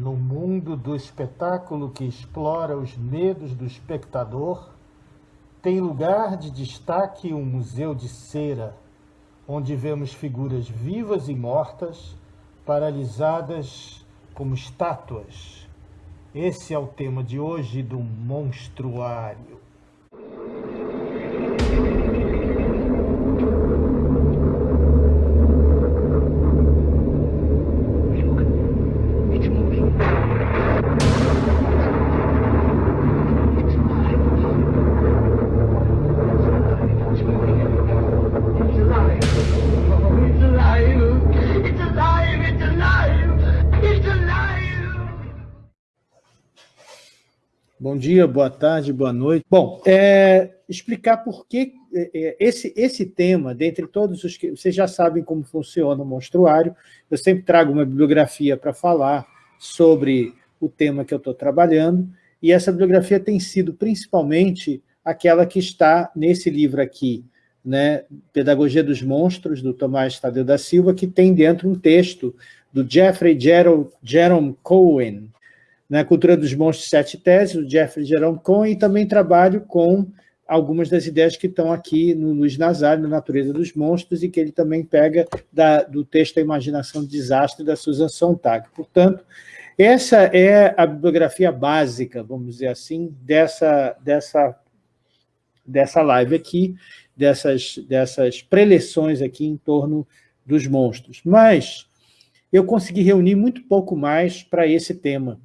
No mundo do espetáculo que explora os medos do espectador, tem lugar de destaque um museu de cera, onde vemos figuras vivas e mortas, paralisadas como estátuas. Esse é o tema de hoje do Monstruário. Dia, boa tarde, boa noite. Bom, é, explicar por que é, é, esse, esse tema, dentre todos os que... Vocês já sabem como funciona o monstruário, eu sempre trago uma bibliografia para falar sobre o tema que eu estou trabalhando, e essa bibliografia tem sido principalmente aquela que está nesse livro aqui, né, Pedagogia dos Monstros, do Tomás Tadeu da Silva, que tem dentro um texto do Jeffrey Jerome Cohen, na Cultura dos Monstros Sete Teses, do Jeffrey Jerome Cohen, e também trabalho com algumas das ideias que estão aqui no Luiz Nazário, na Natureza dos Monstros, e que ele também pega da, do texto A Imaginação do Desastre, da Susan Sontag. Portanto, essa é a bibliografia básica, vamos dizer assim, dessa, dessa, dessa live aqui, dessas, dessas preleções aqui em torno dos monstros. Mas eu consegui reunir muito pouco mais para esse tema.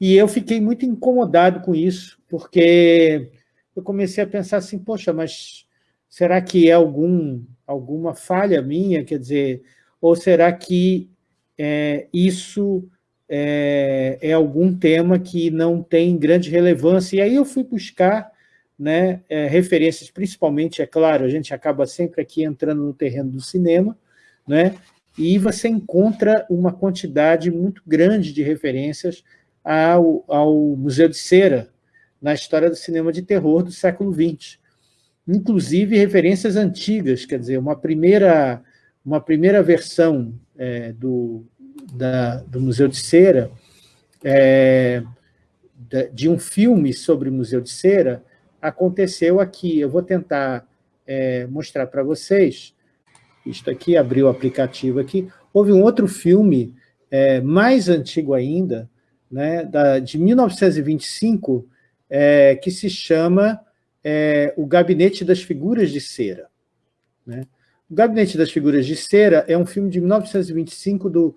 E eu fiquei muito incomodado com isso, porque eu comecei a pensar assim, poxa, mas será que é algum, alguma falha minha? Quer dizer, ou será que é, isso é, é, algum tema que não tem grande relevância? E aí eu fui buscar né, é, referências, principalmente, é claro, a gente acaba sempre aqui entrando no terreno do cinema, né, e você encontra uma quantidade muito grande de referências ao, ao Museu de Cera, na história do cinema de terror do século XX. Inclusive referências antigas, quer dizer, uma primeira, uma primeira versão é, do, da, do Museu de Cera, é, de um filme sobre o Museu de Cera, aconteceu aqui. Eu vou tentar é, mostrar para vocês. Isto aqui, abriu o aplicativo aqui. Houve um outro filme, é, mais antigo ainda, né, da, de 1925, é, que se chama é, O Gabinete das Figuras de Cera. Né? O Gabinete das Figuras de Cera é um filme de 1925 do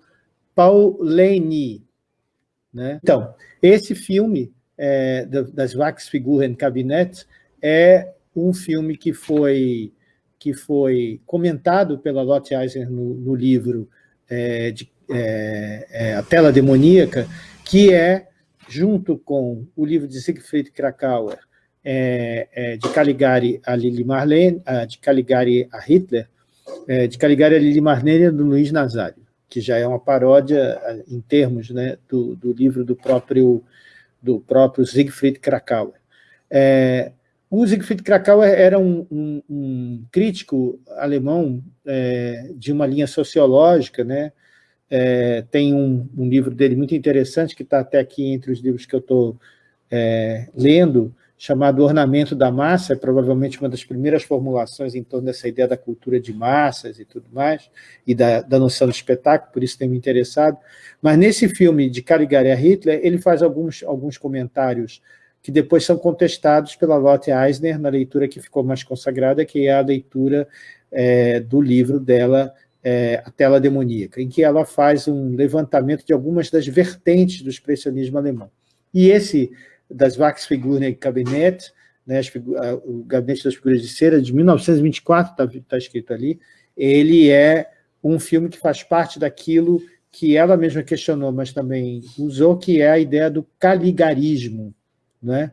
Paul Leni. Né? Então, esse filme, é, das Wachsfiguren Kabinett, é um filme que foi, que foi comentado pela Lotte Eisner no, no livro é, de, é, é, A Tela Demoníaca, que é, junto com o livro de Siegfried Krakauer, é, é, de Caligari a Lili Marlene, de Caligari a Hitler, é, de Caligari a Lili Marlene do Luiz Nazário, que já é uma paródia em termos né, do, do livro do próprio, do próprio Siegfried Krakauer. É, o Siegfried Krakauer era um, um, um crítico alemão é, de uma linha sociológica, né, é, tem um, um, livro dele muito interessante, que está até aqui entre os livros que eu estou é, lendo, chamado Ornamento da Massa, é provavelmente uma das primeiras formulações em torno dessa ideia da cultura de massas e tudo mais, e da, da noção do espetáculo, por isso tem me interessado. Mas nesse filme de Caligari a Hitler, ele faz alguns, alguns comentários que depois são contestados pela Lotte Eisner, na leitura que ficou mais consagrada, que é a leitura é, do livro dela, é, A Tela Demoníaca, em que ela faz um levantamento de algumas das vertentes do expressionismo alemão. E esse, das Wachsfiguren Kabinett, né, o Gabinete das Figuras de Cera, de 1924, está tá escrito ali, ele é um filme que faz parte daquilo que ela mesma questionou, mas também usou, que é a ideia do caligarismo, né?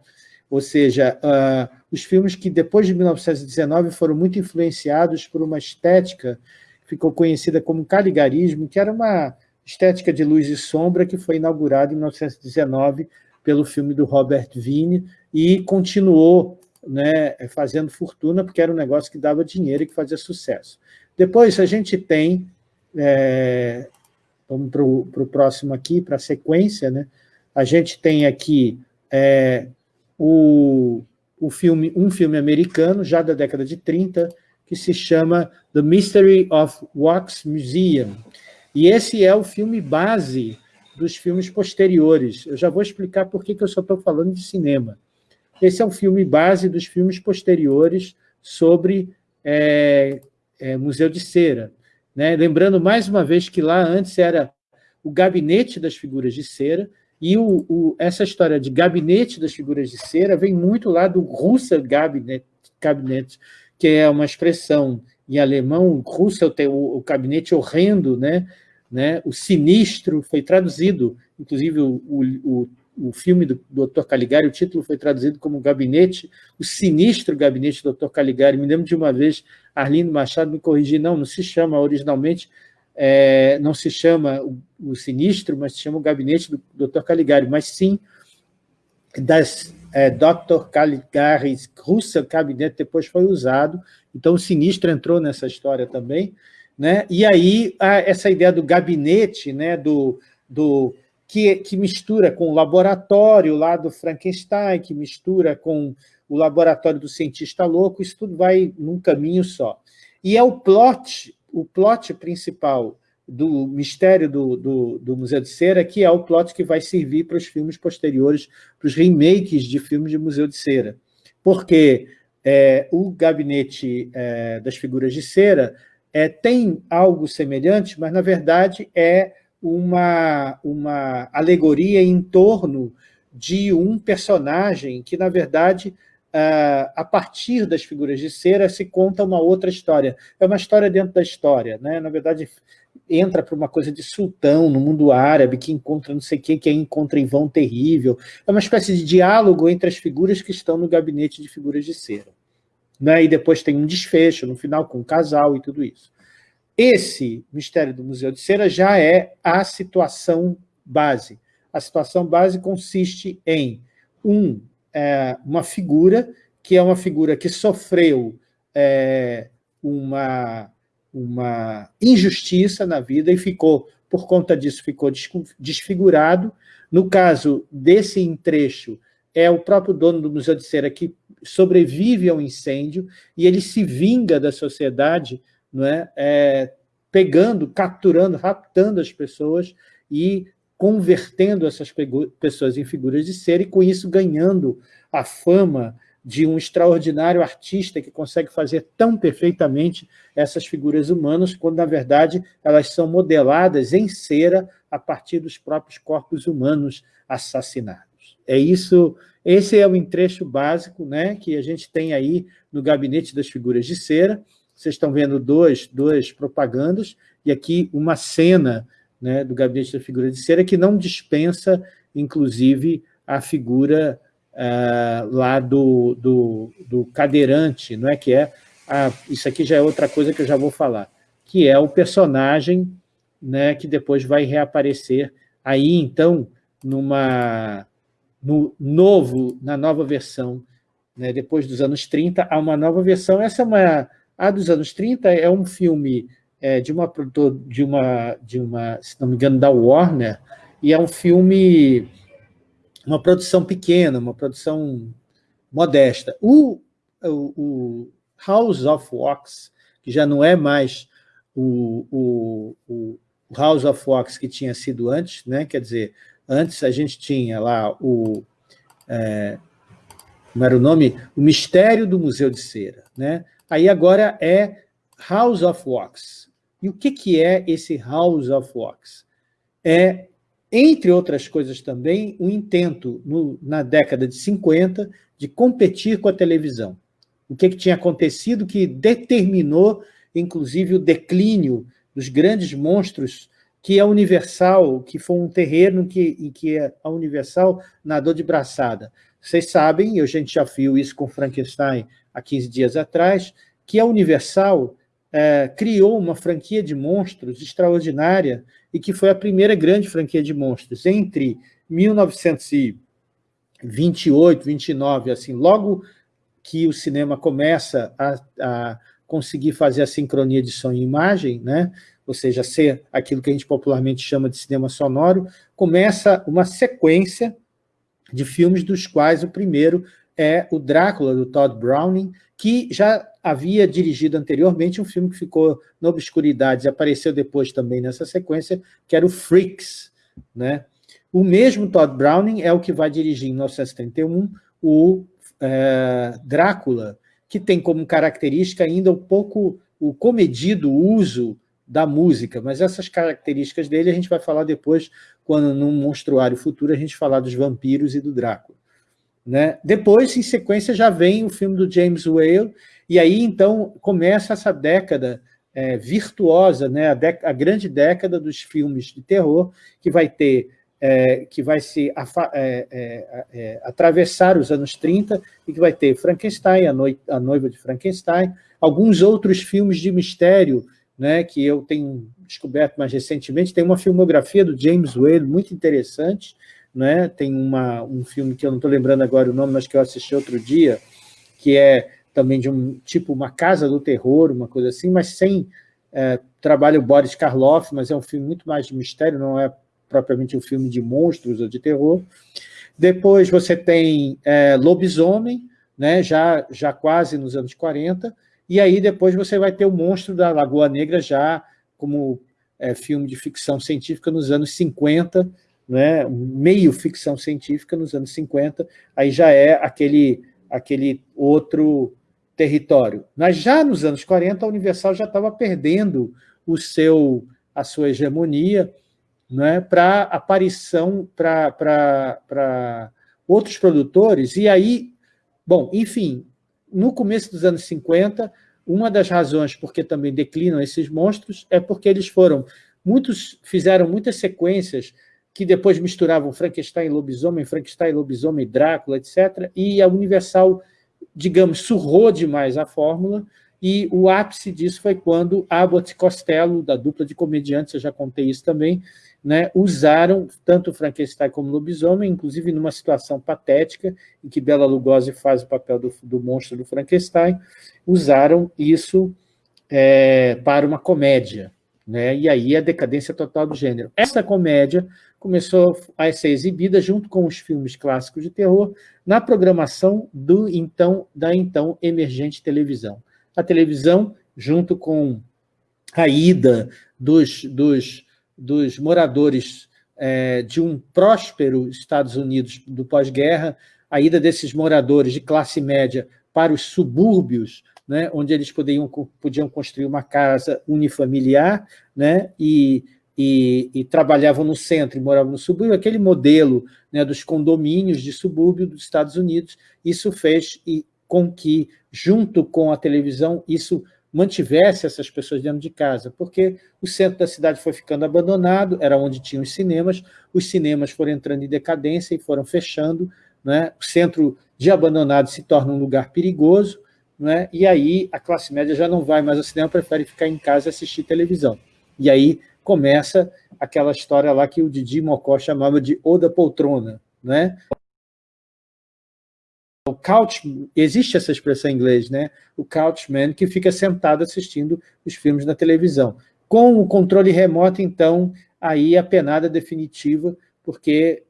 ou seja, uh, os filmes que depois de 1919 foram muito influenciados por uma estética ficou conhecida como caligarismo, que era uma estética de luz e sombra que foi inaugurada em 1919 pelo filme do Robert Wiene e continuou né, fazendo fortuna, porque era um negócio que dava dinheiro e que fazia sucesso. Depois a gente tem é, vamos para o próximo aqui, para a sequência, né? A gente tem aqui é, o, o filme, um filme americano, já da década de 30, que se chama The Mystery of Wax Museum. E esse é o filme base dos filmes posteriores. Eu já vou explicar por que eu só estou falando de cinema. Esse é o filme base dos filmes posteriores sobre é, é, Museu de Cera. Né? Lembrando mais uma vez que lá antes era o Gabinete das Figuras de Cera, e o, o, essa história de Gabinete das Figuras de Cera vem muito lá do Russell Gabinete, Gabinete que é uma expressão em alemão, Russell tem o, o gabinete horrendo, né? né? o sinistro, foi traduzido, inclusive o, o, o filme do Dr. Caligari, o título foi traduzido como Gabinete, o sinistro Gabinete do Dr. Caligari. Me lembro de uma vez, Arlindo Machado me corrigiu, não, não se chama originalmente, é, não se chama o, o, sinistro, mas se chama o Gabinete do Dr. Caligari, mas sim das é, Dr. Caligari Russell Cabinet depois foi usado, então o sinistro entrou nessa história também, né? e aí essa ideia do gabinete, né? do, do que, que mistura com o laboratório lá do Frankenstein, que mistura com o laboratório do cientista louco, isso tudo vai num caminho só. E é o plot, o plot principal do mistério do, do, do, Museu de Cera, que é o plot que vai servir para os filmes posteriores, para os remakes de filmes de Museu de Cera. Porque é, o Gabinete é, das Figuras de Cera é, tem algo semelhante, mas, na verdade, é uma, uma alegoria em torno de um personagem que, na verdade, a partir das figuras de cera se conta uma outra história. É uma história dentro da história. Né? Na verdade, entra para uma coisa de sultão no mundo árabe, que encontra não sei o que, que encontra em vão terrível. É uma espécie de diálogo entre as figuras que estão no gabinete de figuras de cera. Né? E depois tem um desfecho no final com um casal e tudo isso. Esse mistério do Museu de Cera já é a situação base. A situação base consiste em um, é, uma figura, que é uma figura que sofreu é, uma, uma injustiça na vida e ficou, por conta disso, ficou desfigurado. No caso desse entrecho, é o próprio dono do Museu de Cera que sobrevive ao incêndio e ele se vinga da sociedade não é? é pegando, capturando, raptando as pessoas e convertendo essas pessoas em figuras de ser e, com isso, ganhando a fama de um extraordinário artista que consegue fazer tão perfeitamente essas figuras humanas, quando, na verdade, elas são modeladas em cera a partir dos próprios corpos humanos assassinados. É isso, esse é o entrecho básico né, que a gente tem aí no Gabinete das Figuras de Cera, vocês estão vendo dois, duas propagandas, e aqui uma cena né, do Gabinete da Figura de Cera que não dispensa, inclusive, a figura uh, lá do, do, do, cadeirante, não é que é? Ah, isso aqui já é outra coisa que eu já vou falar, que é o personagem né, que depois vai reaparecer aí, então, numa, no novo, na nova versão, né, depois dos anos 30, há uma nova versão. Essa é uma a dos anos 30 é um filme é, de, uma, de, uma, de uma, se não me engano, da Warner, e é um filme, uma produção pequena, uma produção modesta. O, o, o House of Wax, que já não é mais o, o, House of Wax que tinha sido antes, né? quer dizer, antes a gente tinha lá o... É, como era o nome? O Mistério do Museu de Cera. Né? Aí agora é House of Wax. E o que, que é esse House of Wax? É, entre outras coisas também, um intento, no, na década de 50, de competir com a televisão. O que, que tinha acontecido que determinou, inclusive, o declínio dos grandes monstros que a Universal, que foi um terreno que, em que a Universal nadou de braçada. Vocês sabem, a gente já viu isso com Frankenstein há 15 dias atrás, que a Universal é, criou uma franquia de monstros extraordinária e que foi a primeira grande franquia de monstros. Entre 1928, 29, assim, logo que o cinema começa a, a conseguir fazer a sincronia de som e imagem, né? ou seja, ser aquilo que a gente popularmente chama de cinema sonoro, começa uma sequência de filmes dos quais o primeiro é o Drácula, do Todd Browning, que já havia dirigido anteriormente um filme que ficou na obscuridade e apareceu depois também nessa sequência, que era o Freaks. Né? O mesmo Todd Browning é o que vai dirigir em 1931 o é, Drácula, que tem como característica ainda um pouco o comedido uso da música, mas essas características dele a gente vai falar depois, quando num monstruário futuro a gente falar dos vampiros e do Drácula. Né? Depois, em sequência, já vem o filme do James Whale, e aí, então, começa essa década é, virtuosa, né? a, a, grande década dos filmes de terror, que vai ter, é, que vai se é, é, é, atravessar os anos 30, e que vai ter Frankenstein, a, Noi a Noiva de Frankenstein, alguns outros filmes de mistério, né, que eu tenho descoberto mais recentemente, tem uma filmografia do James Whale muito interessante, né? tem uma, um filme que eu não estou lembrando agora o nome, mas que eu assisti outro dia, que é também de um tipo uma casa do terror, uma coisa assim, mas sem é, trabalho Boris Karloff, mas é um filme muito mais de mistério, não é propriamente um filme de monstros ou de terror. Depois você tem é, Lobisomem, né, já, já quase nos anos 40, e aí depois você vai ter o Monstro da Lagoa Negra já como é, filme de ficção científica nos anos 50, né, meio ficção científica nos anos 50, aí já é aquele, aquele outro território. Mas já nos anos 40, a Universal já estava perdendo o seu, a sua hegemonia né, para aparição para outros produtores, e aí, bom, enfim, no começo dos anos 50, uma das razões porque também declinam esses monstros é porque eles foram, muitos fizeram muitas sequências que depois misturavam Frankenstein e lobisomem, Frankenstein, lobisomem, Drácula, etc. E a Universal, digamos, surrou demais a fórmula, e o ápice disso foi quando Abbott e Costello, da dupla de comediantes, eu já contei isso também, né, usaram tanto Frankenstein como lobisomem, inclusive numa situação patética, em que Bela Lugosi faz o papel do, do monstro do Frankenstein, usaram isso é, para uma comédia, né, e aí a decadência total do gênero. Essa comédia começou a ser exibida junto com os filmes clássicos de terror na programação do então da então emergente televisão. A televisão, junto com a ida dos, dos dos moradores é, de um próspero Estados Unidos do pós-guerra, a ida desses moradores de classe média para os subúrbios, né, onde eles podiam, podiam construir uma casa unifamiliar né, e, e, e, trabalhavam no centro e moravam no subúrbio, aquele modelo né, dos condomínios de subúrbio dos Estados Unidos, isso fez e, com que, junto com a televisão, isso mantivesse essas pessoas dentro de casa, porque o centro da cidade foi ficando abandonado, era onde tinham os cinemas, os cinemas foram entrando em decadência e foram fechando, né? o centro de abandonado se torna um lugar perigoso, né? e aí a classe média já não vai mais ao cinema, prefere ficar em casa e assistir televisão. E aí começa aquela história lá que o Didi Mocó chamava de Oda Poltrona, né? o couch, existe essa expressão em inglês, né? o couchman, que fica sentado assistindo os filmes na televisão. Com o controle remoto, então, aí a penada definitiva, porque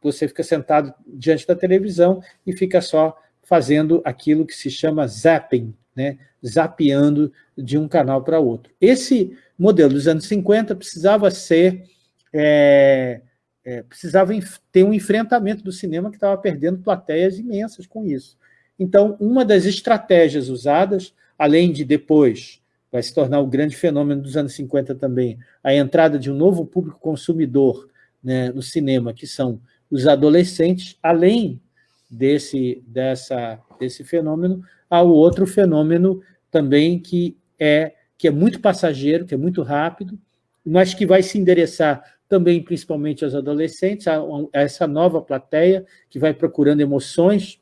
você fica sentado diante da televisão e fica só fazendo aquilo que se chama zapping, né? zapeando de um canal para outro. Esse modelo dos anos 50 precisava ser é, é, precisava ter um enfrentamento do cinema que estava perdendo plateias imensas com isso. Então, uma das estratégias usadas, além de depois, vai se tornar o grande fenômeno dos anos 50 também, a entrada de um novo público consumidor né, no cinema, que são os adolescentes, além desse, dessa, desse fenômeno, há o outro fenômeno também que é, que é muito passageiro, que é muito rápido, mas que vai se endereçar também principalmente aos adolescentes, a, a essa nova plateia que vai procurando emoções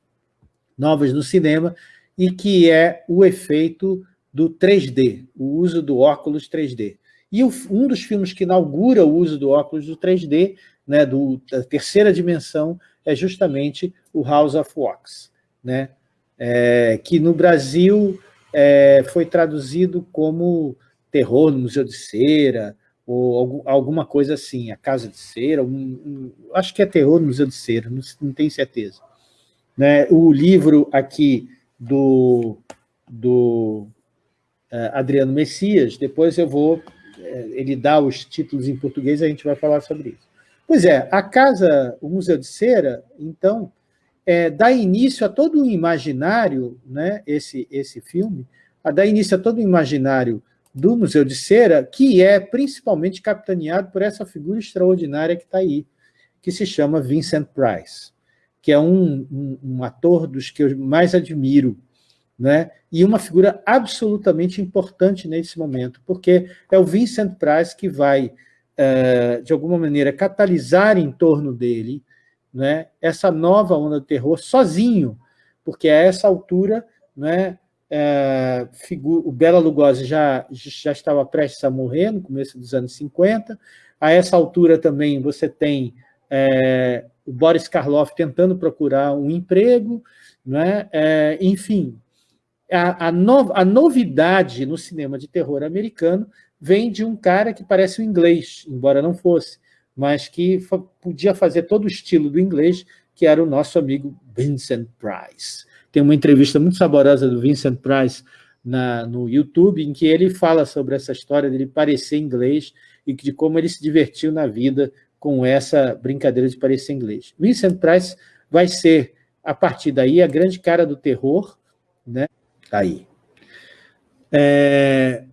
novas no cinema e que é o efeito do 3D, o uso do óculos 3D. E o, um dos filmes que inaugura o uso do óculos do 3D, né, do, da terceira dimensão, é justamente o House of Wax, né, é, que no Brasil é, foi traduzido como terror no Museu de Cera, ou alguma coisa assim, a Casa de Cera, um, um, acho que é terror no Museu de Cera, não, não tenho certeza. Né? O livro aqui do, do uh, Adriano Messias, depois eu vou, uh, ele dá os títulos em português a gente vai falar sobre isso. Pois é, a Casa, o Museu de Cera, então, é, dá início a todo um imaginário, né, esse, esse filme, a dar início a todo um imaginário do Museu de Cera, que é principalmente capitaneado por essa figura extraordinária que está aí, que se chama Vincent Price, que é um, um, um, ator dos que eu mais admiro, né? e uma figura absolutamente importante nesse momento, porque é o Vincent Price que vai, uh, de alguma maneira, catalisar em torno dele né, essa nova onda do terror sozinho, porque a essa altura né, é, o Bela Lugosi já, já estava prestes a morrer, no começo dos anos 50. A essa altura também você tem é, o Boris Karloff tentando procurar um emprego, né? É, enfim, a, a, no, a, novidade no cinema de terror americano vem de um cara que parece um inglês, embora não fosse, mas que podia fazer todo o estilo do inglês, que era o nosso amigo Vincent Price. Tem uma entrevista muito saborosa do Vincent Price na, no YouTube, em que ele fala sobre essa história dele parecer inglês e de como ele se divertiu na vida com essa brincadeira de parecer inglês. Vincent Price vai ser, a partir daí, a grande cara do terror, né? Tá aí. É,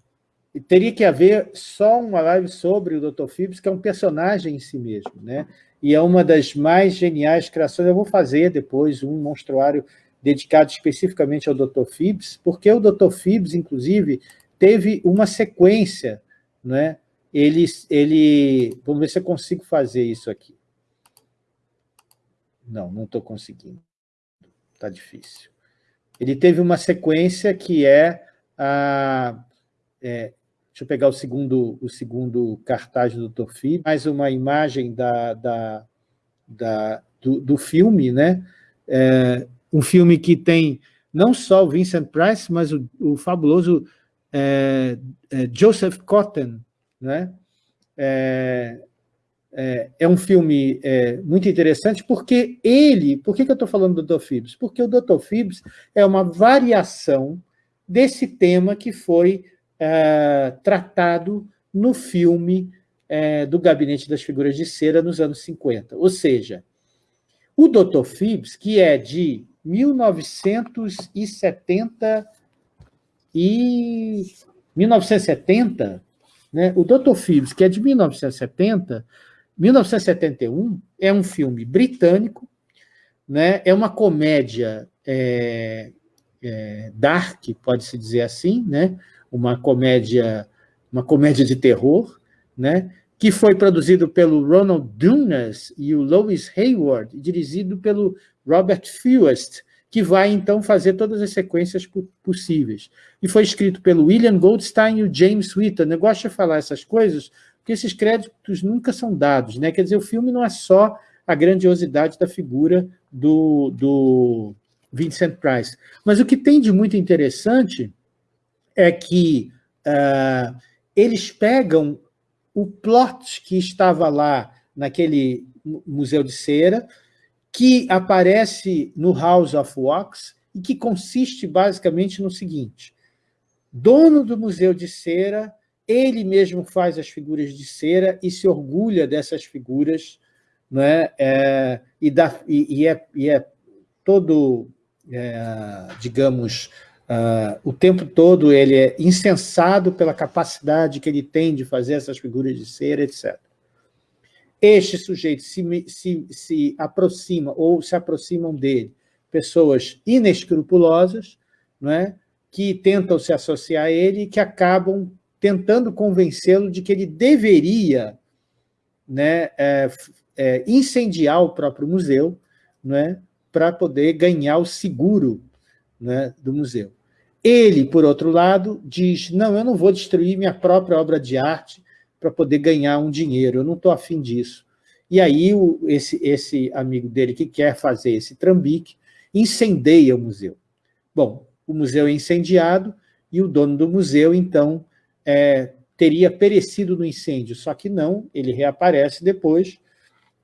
teria que haver só uma live sobre o Dr. Phibs, que é um personagem em si mesmo, né? E é uma das mais geniais criações. Eu vou fazer depois um monstruário dedicado especificamente ao Dr. Phibbs, porque o Dr. Phibbs, inclusive, teve uma sequência, né? Ele, ele, vamos ver se eu consigo fazer isso aqui. Não, não estou conseguindo. Está difícil. Ele teve uma sequência que é a... É, deixa eu pegar o segundo, o segundo cartaz do Dr. Phibbs, mais uma imagem da, da, da do, do filme, né? É, um filme que tem não só o Vincent Price, mas o, o fabuloso é, é, Joseph Cotten, né? É, é, é um filme é, muito interessante porque ele... Por que, que eu estou falando do Dr. Phibbs? Porque o Dr. Phibbs é uma variação desse tema que foi é, tratado no filme é, do Gabinete das Figuras de Cera nos anos 50. Ou seja, o Dr. Phibbs, que é de 1970 e 1970, né? o Dr. Phillips, que é de 1970, 1971, é um filme britânico, né? é uma comédia é, é, dark, pode-se dizer assim, né? uma comédia uma comédia de terror, né? que foi produzido pelo Ronald Dunas e o Lois Hayward, dirigido pelo Robert Fewest, que vai, então, fazer todas as sequências possíveis. E foi escrito pelo William Goldstein e o James Whitton. Eu gosto de falar essas coisas, porque esses créditos nunca são dados. Né? Quer dizer, o filme não é só a grandiosidade da figura do, do Vincent Price. Mas o que tem de muito interessante é que uh, eles pegam o plot que estava lá naquele Museu de Cera, que aparece no House of Wax e que consiste basicamente no seguinte, dono do Museu de Cera, ele mesmo faz as figuras de cera e se orgulha dessas figuras, né? É, e, dá, e, e, é, e é todo, é, digamos, Uh, o tempo todo ele é insensado pela capacidade que ele tem de fazer essas figuras de cera, etc. Este sujeito se, se, se aproxima ou se aproximam dele pessoas inescrupulosas, não é? que tentam se associar a ele e que acabam tentando convencê-lo de que ele deveria né, é, é, incendiar o próprio museu né, para poder ganhar o seguro né, do museu. Ele, por outro lado, diz, não, eu não vou destruir minha própria obra de arte para poder ganhar um dinheiro, eu não estou afim disso. E aí o, esse, esse amigo dele que quer fazer esse trambique incendeia o museu. Bom, o museu é incendiado e o dono do museu, então, é, teria perecido no incêndio, só que não, ele reaparece depois,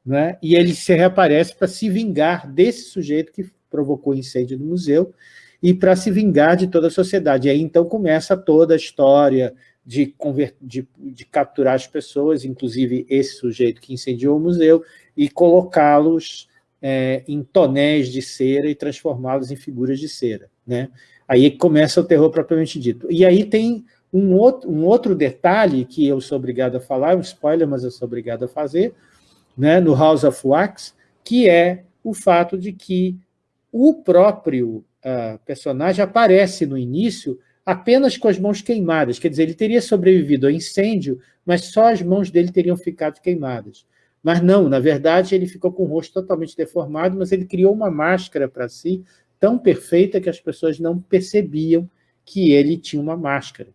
né? e ele se reaparece para se vingar desse sujeito que provocou o incêndio do museu e para se vingar de toda a sociedade. E aí então começa toda a história de, de, de capturar as pessoas, inclusive esse sujeito que incendiou o museu, e colocá-los é, em tonéis de cera e transformá-los em figuras de cera. Né? Aí começa o terror propriamente dito. E aí tem um outro, um outro detalhe que eu sou obrigado a falar, um spoiler, mas eu sou obrigado a fazer, né, no House of Wax, que é o fato de que o próprio uh, personagem aparece no início apenas com as mãos queimadas, quer dizer, ele teria sobrevivido ao incêndio, mas só as mãos dele teriam ficado queimadas. Mas não, na verdade, ele ficou com o rosto totalmente deformado, mas ele criou uma máscara para si tão perfeita que as pessoas não percebiam que ele tinha uma máscara.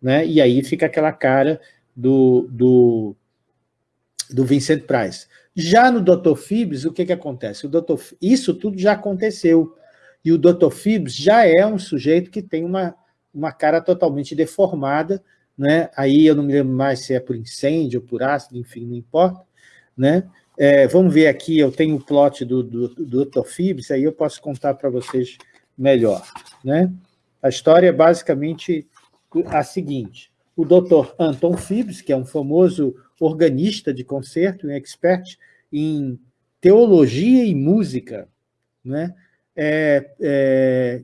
Né? E aí fica aquela cara do, do, do Vincent Price. Já no Dr. Phibbs, o que, que acontece? O Dr. Isso tudo já aconteceu. E o Dr. Phibbs já é um sujeito que tem uma, uma cara totalmente deformada, né? aí eu não me lembro mais se é por incêndio, por ácido, enfim, não importa. Né? É, vamos ver aqui, eu tenho o plot do, do, do Dr. Phibbs, aí eu posso contar para vocês melhor. Né? A história é basicamente a seguinte, o Dr. Anton Phibbs, que é um famoso organista de concerto, um expert em teologia e música, né? é, é,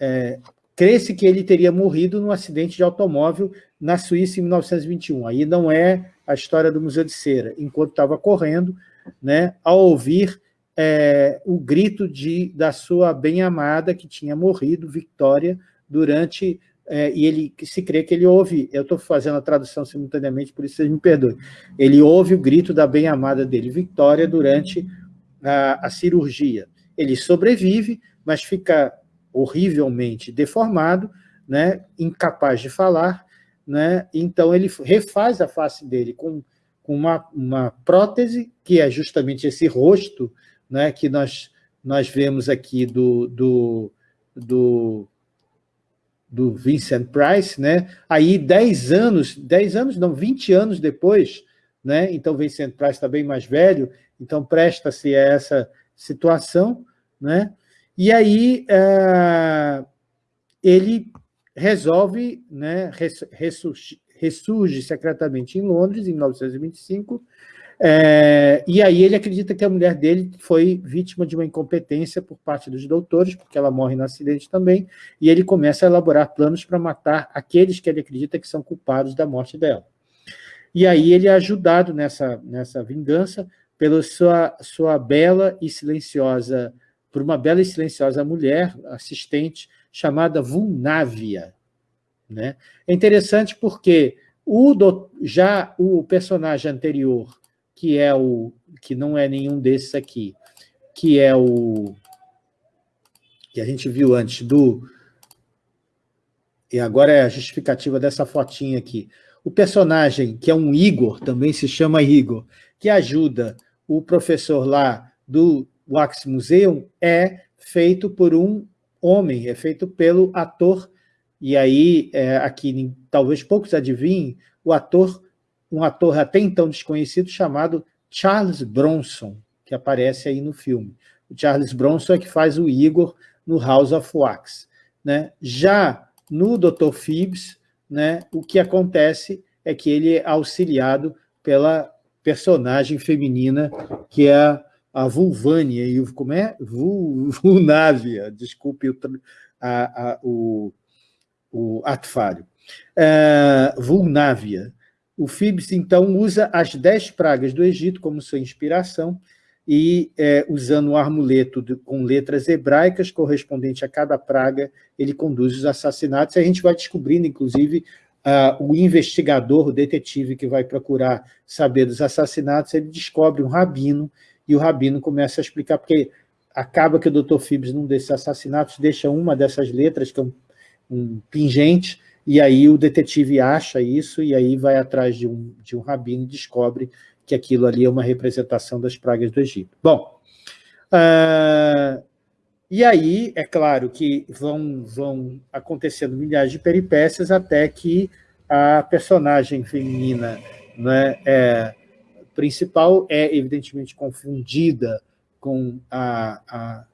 é, crê-se que ele teria morrido num acidente de automóvel na Suíça em 1921. Aí não é a história do Museu de Cera. Enquanto estava correndo, né, ao ouvir é, o grito de, da sua bem-amada que tinha morrido, Victoria, durante é, e ele se crê que ele ouve, eu estou fazendo a tradução simultaneamente, por isso vocês me perdoem, ele ouve o grito da bem-amada dele, Victoria, durante a, a, cirurgia. Ele sobrevive, mas fica horrivelmente deformado, né, incapaz de falar, né, então ele refaz a face dele com, com uma, uma prótese, que é justamente esse rosto né, que nós, nós vemos aqui do, do, do do Vincent Price, né? Aí 10 anos, 10 anos não, 20 anos depois, né? Então Vincent Price está bem mais velho, então presta-se a essa situação, né? E aí é, ele resolve, né, ressurge, ressurge secretamente em Londres, em 1925, é, e aí ele acredita que a mulher dele foi vítima de uma incompetência por parte dos doutores, porque ela morre no acidente também, e ele começa a elaborar planos para matar aqueles que ele acredita que são culpados da morte dela. E aí ele é ajudado nessa, nessa vingança pela sua, sua bela e silenciosa, por uma bela e silenciosa mulher, assistente, chamada Vulnávia. Né? É interessante porque o já o personagem anterior, que é o que não é nenhum desses aqui, que é o que a gente viu antes do e agora é a justificativa dessa fotinha aqui. O personagem, que é um Igor, também se chama Igor, que ajuda o professor lá do Wax Museum, é feito por um homem, é feito pelo ator, e aí, é, aqui talvez poucos adivinhem, o ator um ator até então desconhecido chamado Charles Bronson, que aparece aí no filme. O Charles Bronson é que faz o Igor no House of Wax. Né? Já no Dr. Phibbs, né, o que acontece é que ele é auxiliado pela personagem feminina, que é a Vulvânia, e como é? Vulnávia, desculpe o, a, a, o, o atfário. É, Vulnávia, o Phibbs, então, usa as dez pragas do Egito como sua inspiração e, é, usando um amuleto de, com letras hebraicas correspondente a cada praga, ele conduz os assassinatos. A gente vai descobrindo, inclusive, uh, o investigador, o detetive que vai procurar saber dos assassinatos, ele descobre um rabino, e o rabino começa a explicar, porque acaba que o Dr. Phibbs, num desses assassinatos, deixa uma dessas letras, que é um, um pingente, e aí o detetive acha isso, e aí vai atrás de um, de um rabino e descobre que aquilo ali é uma representação das pragas do Egito. Bom, uh, e aí, é claro que vão, vão acontecendo milhares de peripécias até que a personagem feminina né, é, principal é, evidentemente, confundida com a, a,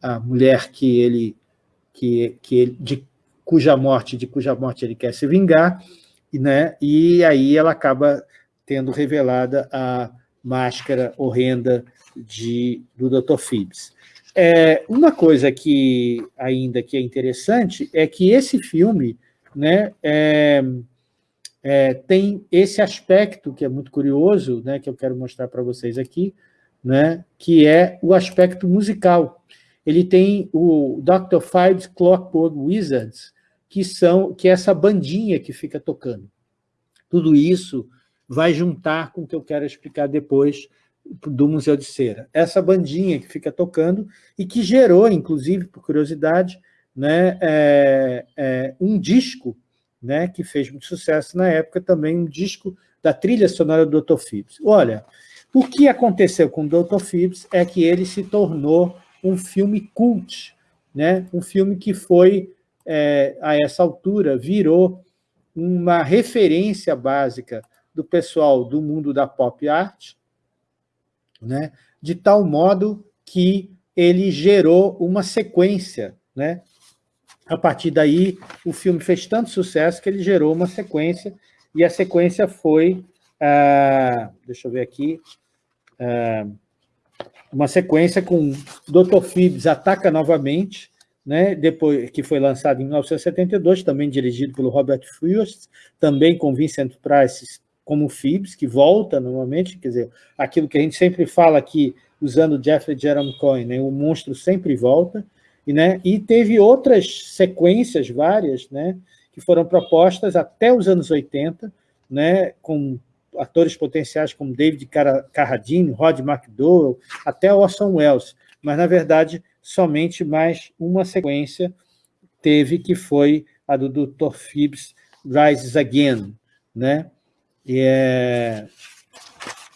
a mulher que ele, que, que ele, de cuja morte, de cuja morte ele quer se vingar, né, e aí ela acaba tendo revelada a máscara horrenda de, do Dr. Phibbs. É, uma coisa que ainda que é interessante é que esse filme né, é, é, tem esse aspecto que é muito curioso, né, que eu quero mostrar para vocês aqui, né, que é o aspecto musical. Ele tem o Dr. Fives Clockwork Wizards, que, são, que é essa bandinha que fica tocando. Tudo isso vai juntar com o que eu quero explicar depois do Museu de Cera. Essa bandinha que fica tocando e que gerou, inclusive, por curiosidade, né, é, é, um disco né, que fez muito sucesso na época, também um disco da trilha sonora do Dr. Phibs. Olha, o que aconteceu com o Dr. Phibs é que ele se tornou um filme cult, né, um filme que foi, é, a essa altura, virou uma referência básica do pessoal do mundo da pop art, né, de tal modo que ele gerou uma sequência. Né? A partir daí, o filme fez tanto sucesso que ele gerou uma sequência, e a sequência foi, ah, deixa eu ver aqui, ah, uma sequência com Dr. Phibbs ataca novamente, né, depois, que foi lançado em 1972, também dirigido pelo Robert Frost, também com Vincent Price como Phibbs, que volta normalmente, quer dizer, aquilo que a gente sempre fala aqui, usando Jeffrey Jerome Coyne, né, o monstro sempre volta, e, né, e teve outras sequências várias, né, que foram propostas até os anos 80, né, com atores potenciais como David Carradine, Rod McDowell, até Orson Welles, mas, na verdade, somente mais uma sequência teve, que foi a do Dr. Phibbs Rises Again, né? é,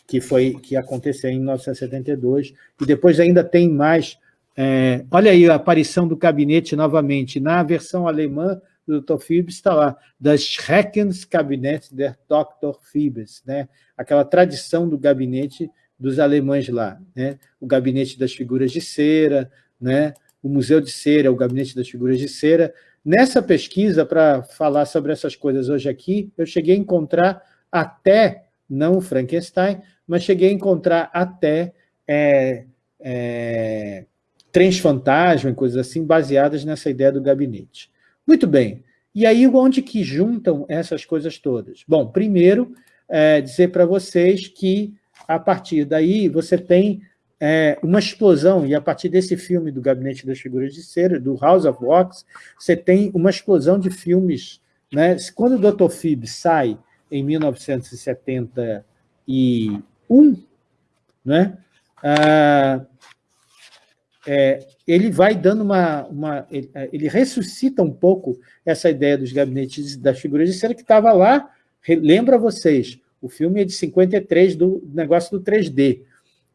que foi que aconteceu em 1972, e depois ainda tem mais... É, olha aí a aparição do gabinete novamente, na versão alemã do Dr. Phibes está lá, das Schreckenskabinett der Dr. Phibes, né? aquela tradição do gabinete dos alemães lá, né? o gabinete das figuras de cera, né? o Museu de Cera, o gabinete das figuras de cera. Nessa pesquisa, para falar sobre essas coisas hoje aqui, eu cheguei a encontrar até, não Frankenstein, mas cheguei a encontrar até é, é, trens fantasma e coisas assim, baseadas nessa ideia do gabinete. Muito bem. E aí, onde que juntam essas coisas todas? Bom, primeiro, é, dizer para vocês que, a partir daí, você tem é, uma explosão, e a partir desse filme do Gabinete das Figuras de Cera, do House of Wax, você tem uma explosão de filmes. Né? Quando o Dr. Phibbs sai em 1971, né? Ah, é, ele vai dando uma... uma ele, ele, ressuscita um pouco essa ideia dos gabinetes das figuras de cera que estava lá, lembra vocês, o filme é de 53, do negócio do 3D.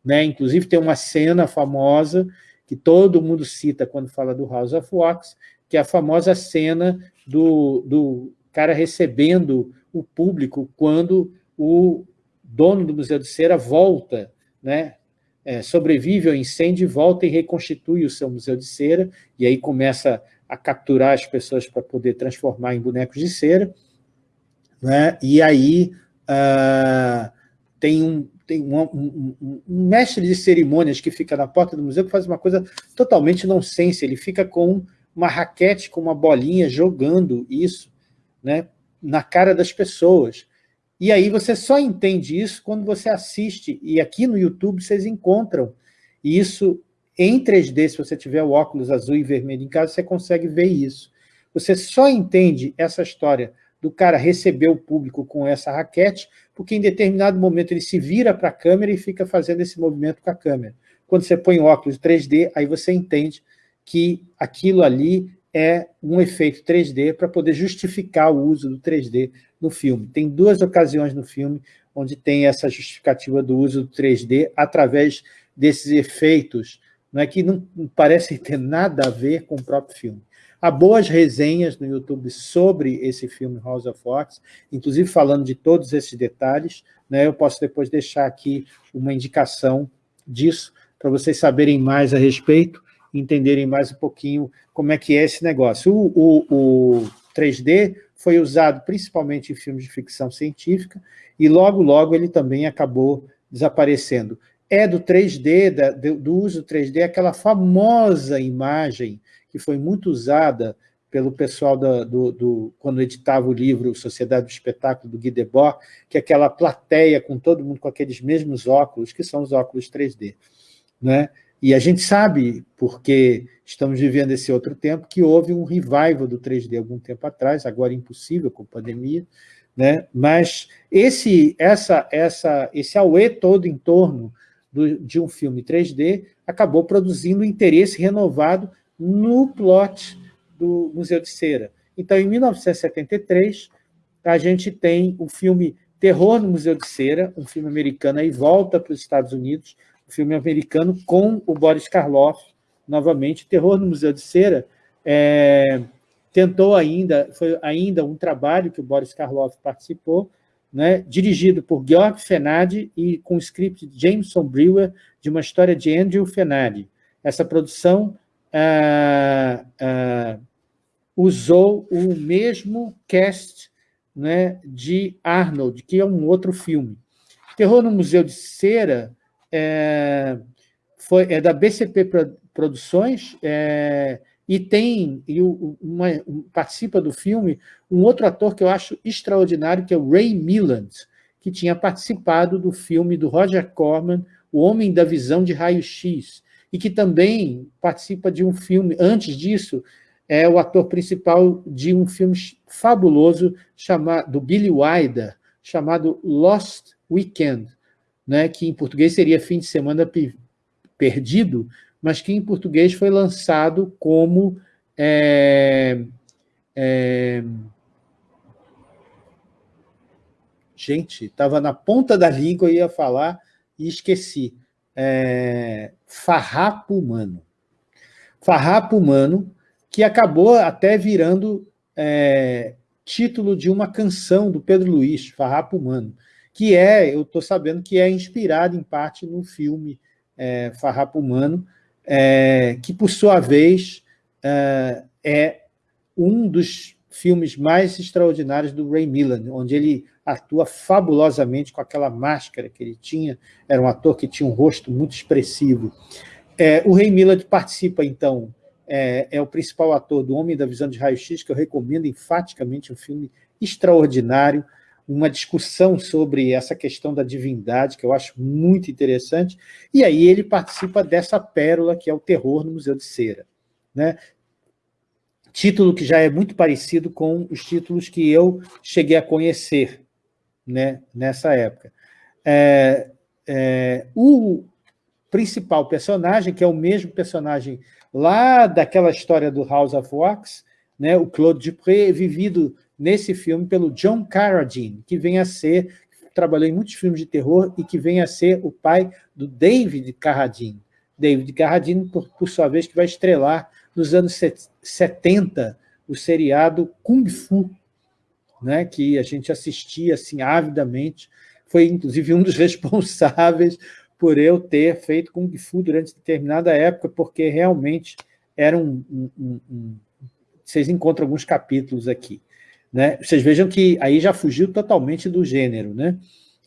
Né? Inclusive tem uma cena famosa que todo mundo cita quando fala do House of Wax, que é a famosa cena do, do cara recebendo o público quando o dono do Museu de Cera volta, né, é, sobrevive ao incêndio, volta e reconstitui o seu Museu de Cera, e aí começa a capturar as pessoas para poder transformar em bonecos de cera, né, e aí uh, tem, um, tem um, um, um, mestre de cerimônias que fica na porta do museu que faz uma coisa totalmente nonsense, ele fica com uma raquete, com uma bolinha, jogando isso, né, na cara das pessoas. E aí você só entende isso quando você assiste, e aqui no YouTube vocês encontram isso em 3D, se você tiver o óculos azul e vermelho em casa, você consegue ver isso. Você só entende essa história do cara receber o público com essa raquete, porque em determinado momento ele se vira para a câmera e fica fazendo esse movimento com a câmera. Quando você põe óculos 3D, aí você entende que aquilo ali é um efeito 3D para poder justificar o uso do 3D no filme. Tem duas ocasiões no filme onde tem essa justificativa do uso do 3D através desses efeitos, não é que não parece ter nada a ver com o próprio filme. Há boas resenhas no YouTube sobre esse filme House of Fox, inclusive falando de todos esses detalhes. Né? Eu posso depois deixar aqui uma indicação disso, para vocês saberem mais a respeito, entenderem mais um pouquinho como é que é esse negócio. O, o, o 3D foi usado principalmente em filmes de ficção científica, e logo, logo ele também acabou desaparecendo. É do 3D, da, do uso do 3D, aquela famosa imagem que foi muito usada pelo pessoal do, do, do, quando editava o livro Sociedade do Espetáculo, do Guy Debord, que é aquela plateia com todo mundo com aqueles mesmos óculos, que são os óculos 3D. Né? E a gente sabe, porque estamos vivendo esse outro tempo, que houve um revival do 3D algum tempo atrás, agora impossível com a pandemia, né? mas esse, essa, essa, esse auê todo em torno do, de um filme 3D acabou produzindo interesse renovado no plot do Museu de Cera. Então, em 1973, a gente tem o filme Terror no Museu de Cera, um filme americano, aí volta para os Estados Unidos, um filme americano com o Boris Karloff, novamente, Terror no Museu de Cera, é, tentou ainda, foi ainda um trabalho que o Boris Karloff participou, né, dirigido por Georg Fenadi e com o script de Jameson Brewer, de uma história de Andrew Fenadi. Essa produção ah, ah, usou o mesmo cast né, de Arnold, que é um outro filme. Terror no Museu de Cera é, foi, é da BCP Produções é, e tem e uma, participa do filme um outro ator que eu acho extraordinário, que é o Ray Milland, que tinha participado do filme do Roger Corman, O Homem da Visão de Raio-X, e que também participa de um filme, antes disso, é o ator principal de um filme fabuloso chamado, do Billy Wilder, chamado Lost Weekend, né, que em português seria Fim de Semana Perdido, mas que em português foi lançado como... É, é, gente, estava na ponta da língua, eu ia falar e esqueci é, Farrapo Humano. Farrapo Humano, que acabou até virando é, título de uma canção do Pedro Luiz, Farrapo Humano, que é, eu estou sabendo que é inspirado em parte no filme é, Farrapo Humano, é, que por sua vez é, é um dos filmes mais extraordinários do Ray Milland, onde ele atua fabulosamente com aquela máscara que ele tinha, era um ator que tinha um rosto muito expressivo. É, o Ray Millard participa, então, é, é, o principal ator do Homem da Visão de Raio-X, que eu recomendo enfaticamente, um filme extraordinário, uma discussão sobre essa questão da divindade, que eu acho muito interessante, e aí ele participa dessa pérola que é o terror no Museu de Cera. Né? Título que já é muito parecido com os títulos que eu cheguei a conhecer, né, nessa época. É, é, o principal personagem, que é o mesmo personagem lá daquela história do House of Wax, né, o Claude Dupré, é vivido nesse filme pelo John Carradine, que vem a ser, trabalhou em muitos filmes de terror e que vem a ser o pai do David Carradine. David Carradine, por, por sua vez, que vai estrelar nos anos 70 o seriado Kung Fu, né, que a gente assistia assim, avidamente, foi inclusive um dos responsáveis por eu ter feito Kung Fu durante determinada época, porque realmente era um... um, um, um vocês encontram alguns capítulos aqui. Né? Vocês vejam que aí já fugiu totalmente do gênero, né?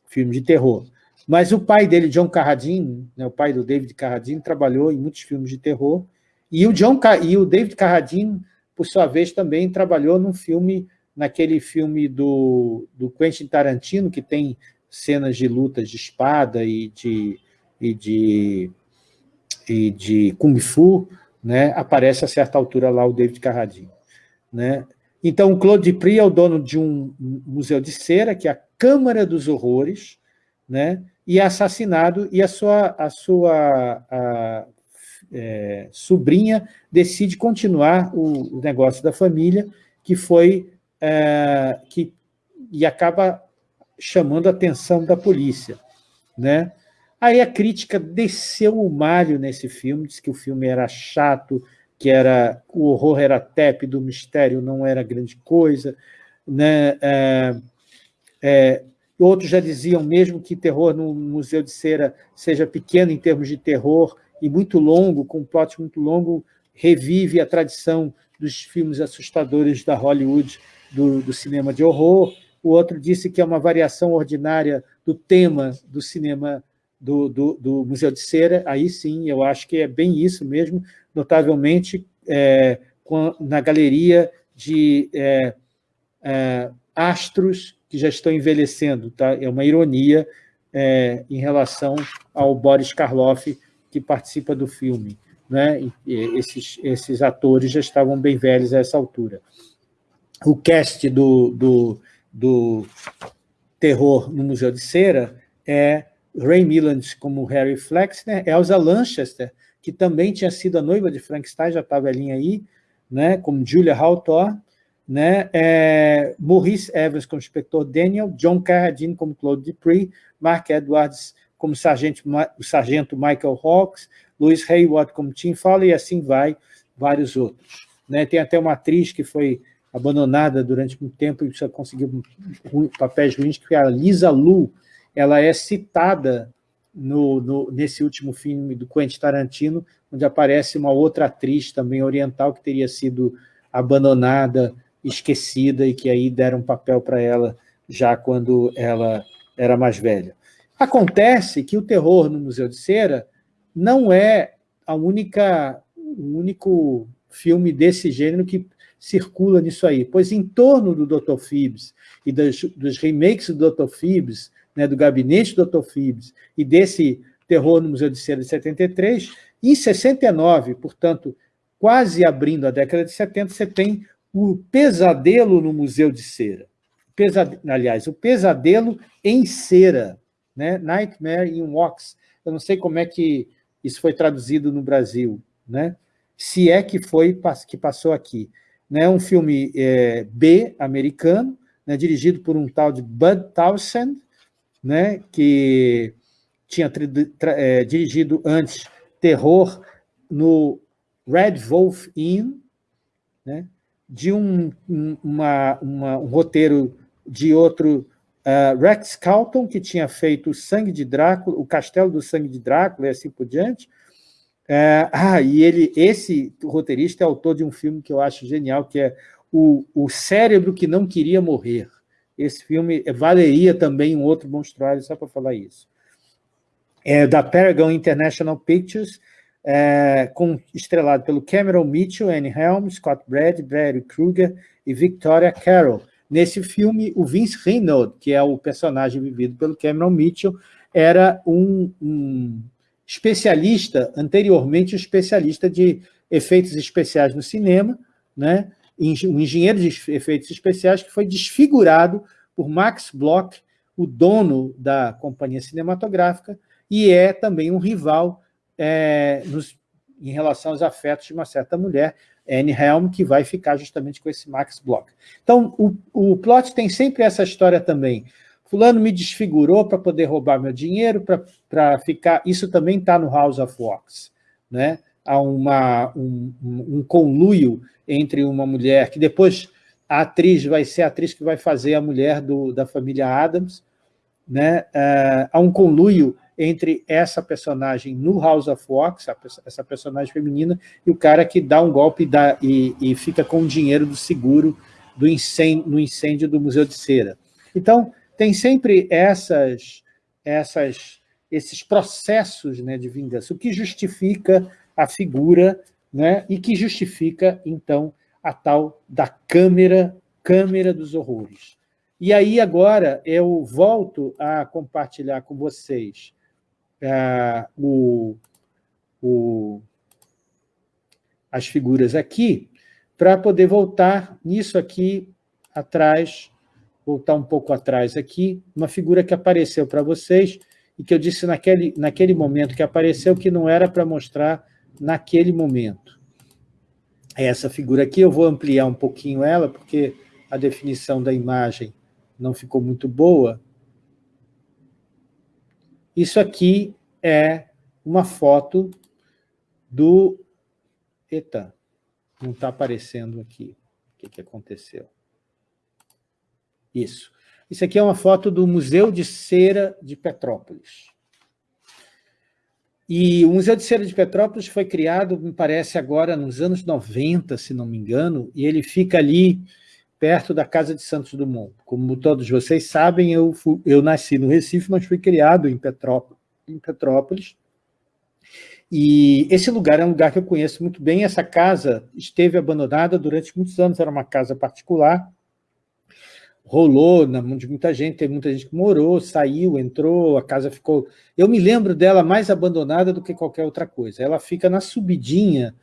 filme de terror. Mas o pai dele, John Carradine, né, o pai do David Carradine, trabalhou em muitos filmes de terror, e o, John, e o David Carradine, por sua vez, também trabalhou num filme naquele filme do, do Quentin Tarantino, que tem cenas de lutas de espada e de, e de, e de Kung Fu, né, aparece a certa altura lá o David Carradine. Né? Então, o Claude Dupri é o dono de um museu de cera, que é a Câmara dos Horrores, né, e é assassinado, e a sua, a sua a, é, sobrinha decide continuar o, o negócio da família, que foi é, que, e acaba chamando a atenção da polícia. Né? Aí a crítica desceu o malho nesse filme, disse que o filme era chato, que era o horror era tépido, o mistério não era grande coisa. Né? É, é, outros já diziam mesmo que terror no Museu de Cera seja pequeno em termos de terror e muito longo, com um plot muito longo, revive a tradição dos filmes assustadores da Hollywood, do, do cinema de horror. O outro disse que é uma variação ordinária do tema do cinema do, do, do, Museu de Cera, aí sim, eu acho que é bem isso mesmo, notavelmente é, na galeria de é, é, astros que já estão envelhecendo. Tá? É uma ironia é, em relação ao Boris Karloff, que participa do filme. Né? Esses, esses atores já estavam bem velhos a essa altura. O cast do, do, do terror no Museu de Cera é Ray Milland como Harry Flexner, Elsa Lanchester, que também tinha sido a noiva de Frankenstein, já estava velhinha aí, né, como Julia Hawthorne, né, é, Maurice Evans como Inspector Daniel, John Carradine como Claude Dupree, Mark Edwards como o sargento Michael Hawks, Louis Hayward como Tim Fowler, e assim vai, vários outros. Né, tem até uma atriz que foi abandonada durante muito tempo e só conseguiu papéis ruins, que é a Lisa Lu, ela é citada no, no, nesse último filme do Quentin Tarantino, onde aparece uma outra atriz também oriental que teria sido abandonada, esquecida, e que aí deram um papel para ela já quando ela era mais velha. Acontece que o terror no Museu de Cera não é a única, o único filme desse gênero que circula nisso aí, pois em torno do Dr. Phibbs e dos, dos remakes do Dr. Phibbs, né, do gabinete do Dr. Phibbs e desse terror no Museu de Cera de 73, em 69, portanto, quase abrindo a década de 70, você tem o pesadelo no Museu de Cera. Pesade... Aliás, o pesadelo em cera, né? Nightmare in Wax. Eu não sei como é que isso foi traduzido no Brasil, né? se é que foi que passou aqui. Né? Um filme é, B americano, né? dirigido por um tal de Bud Townsend, né, que tinha é, dirigido antes terror no Red Wolf Inn, né, de um, uma, uma, um roteiro de outro uh, Rex Calton, que tinha feito o Sangue de Drácula, o Castelo do Sangue de Drácula e assim por diante. Uh, ah, e ele, esse roteirista é autor de um filme que eu acho genial, que é o, o Cérebro que Não Queria Morrer. Esse filme valeria também um outro monstruário, só para falar isso. É da Paragon International Pictures, é, com, estrelado pelo Cameron Mitchell, Anne Helm, Scott Brad, Brad Kruger e Victoria Carroll. Nesse filme, o Vince Reynolds, que é o personagem vivido pelo Cameron Mitchell, era um, um especialista, anteriormente um especialista de efeitos especiais no cinema, né? um engenheiro de efeitos especiais que foi desfigurado por Max Bloch, o dono da companhia cinematográfica, e é também um rival é, nos, em relação aos afetos de uma certa mulher, Helm, que vai ficar justamente com esse Max Bloch. Então, o, o plot tem sempre essa história também. Fulano me desfigurou para poder roubar meu dinheiro, para ficar... Isso também está no House of Wax. Né? Há uma, um, um conluio entre uma mulher, que depois a atriz vai ser a atriz que vai fazer a mulher do, da família Adams, né? Uh, há um conluio entre essa personagem no House of Wax, essa personagem feminina, e o cara que dá um golpe e, dá, e, e fica com o dinheiro do seguro do incêndio, no incêndio do Museu de Cera. Então, tem sempre essas, essas, esses processos né, de vingança, o que justifica a figura né, e que justifica, então, a tal da câmera, câmera dos horrores. E aí, agora, eu volto a compartilhar com vocês uh, o, o, as figuras aqui, para poder voltar nisso aqui atrás, voltar um pouco atrás aqui, uma figura que apareceu para vocês e que eu disse naquele, naquele momento que apareceu que não era para mostrar naquele momento. Essa figura aqui, eu vou ampliar um pouquinho ela, porque a definição da imagem não ficou muito boa. Isso aqui é uma foto do... Eita, Não está aparecendo aqui o que, que aconteceu. Isso. Isso aqui é uma foto do Museu de Cera de Petrópolis. E o Museu de Cera de Petrópolis foi criado, me parece, agora nos anos 90, se não me engano, e ele fica ali perto da Casa de Santos Dumont. Como todos vocês sabem, eu, fui, eu nasci no Recife, mas fui criado em Petrópolis, em Petrópolis. E esse lugar é um lugar que eu conheço muito bem. Essa casa esteve abandonada durante muitos anos, era uma casa particular. Rolou na mão de muita gente, teve muita gente que morou, saiu, entrou, a casa ficou... Eu me lembro dela mais abandonada do que qualquer outra coisa. Ela fica na subidinha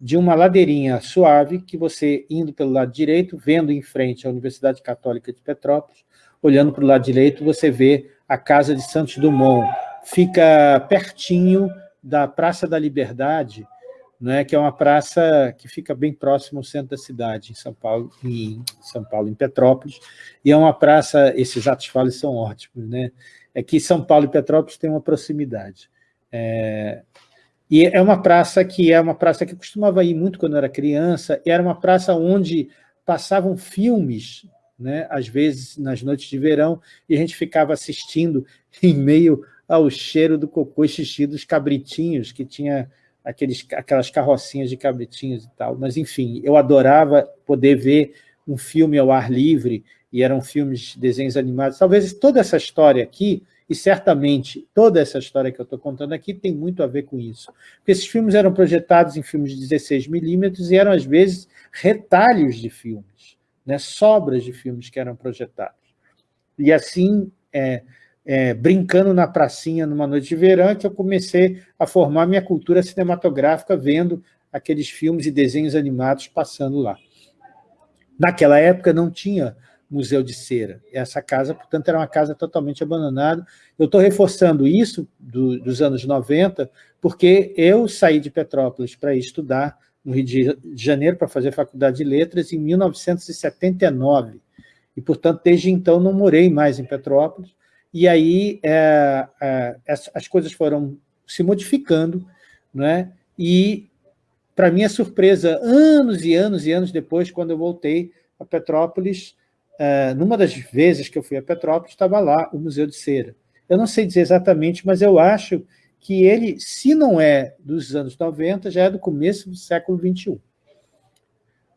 de uma ladeirinha suave que você, indo pelo lado direito, vendo em frente a Universidade Católica de Petrópolis, olhando para o lado direito, você vê a Casa de Santos Dumont. Fica pertinho da Praça da Liberdade, né, que é uma praça que fica bem próximo ao centro da cidade, em São Paulo, em São Paulo, em Petrópolis, e é uma praça, esses atos falos são ótimos, né? É que São Paulo e Petrópolis têm uma proximidade. É, e é uma praça que é uma praça que eu costumava ir muito quando eu era criança, e era uma praça onde passavam filmes, né, às vezes nas noites de verão, e a gente ficava assistindo em meio ao cheiro do cocô e xixi dos cabritinhos, que tinha aqueles, aquelas carrocinhas de cabritinhos e tal. Mas, enfim, eu adorava poder ver um filme ao ar livre, e eram filmes, desenhos animados. Talvez toda essa história aqui e certamente toda essa história que eu estou contando aqui tem muito a ver com isso. Porque esses filmes eram projetados em filmes de 16 milímetros e eram, às vezes, retalhos de filmes, né? sobras de filmes que eram projetados. E assim, é, é, brincando na pracinha numa noite de verão, que eu comecei a formar minha cultura cinematográfica vendo aqueles filmes e desenhos animados passando lá. Naquela época não tinha Museu de Cera. Essa casa, portanto, era uma casa totalmente abandonada. Eu estou reforçando isso do, dos anos 90, porque eu saí de Petrópolis para estudar no Rio de Janeiro, para fazer faculdade de letras, em 1979. E, portanto, desde então não morei mais em Petrópolis. E aí é, é, as coisas foram se modificando, né? e, para minha surpresa, anos e anos e anos depois, quando eu voltei a Petrópolis, Uh, numa das vezes que eu fui a Petrópolis, estava lá o Museu de Cera. Eu não sei dizer exatamente, mas eu acho que ele, se não é dos anos 90, já é do começo do século XXI.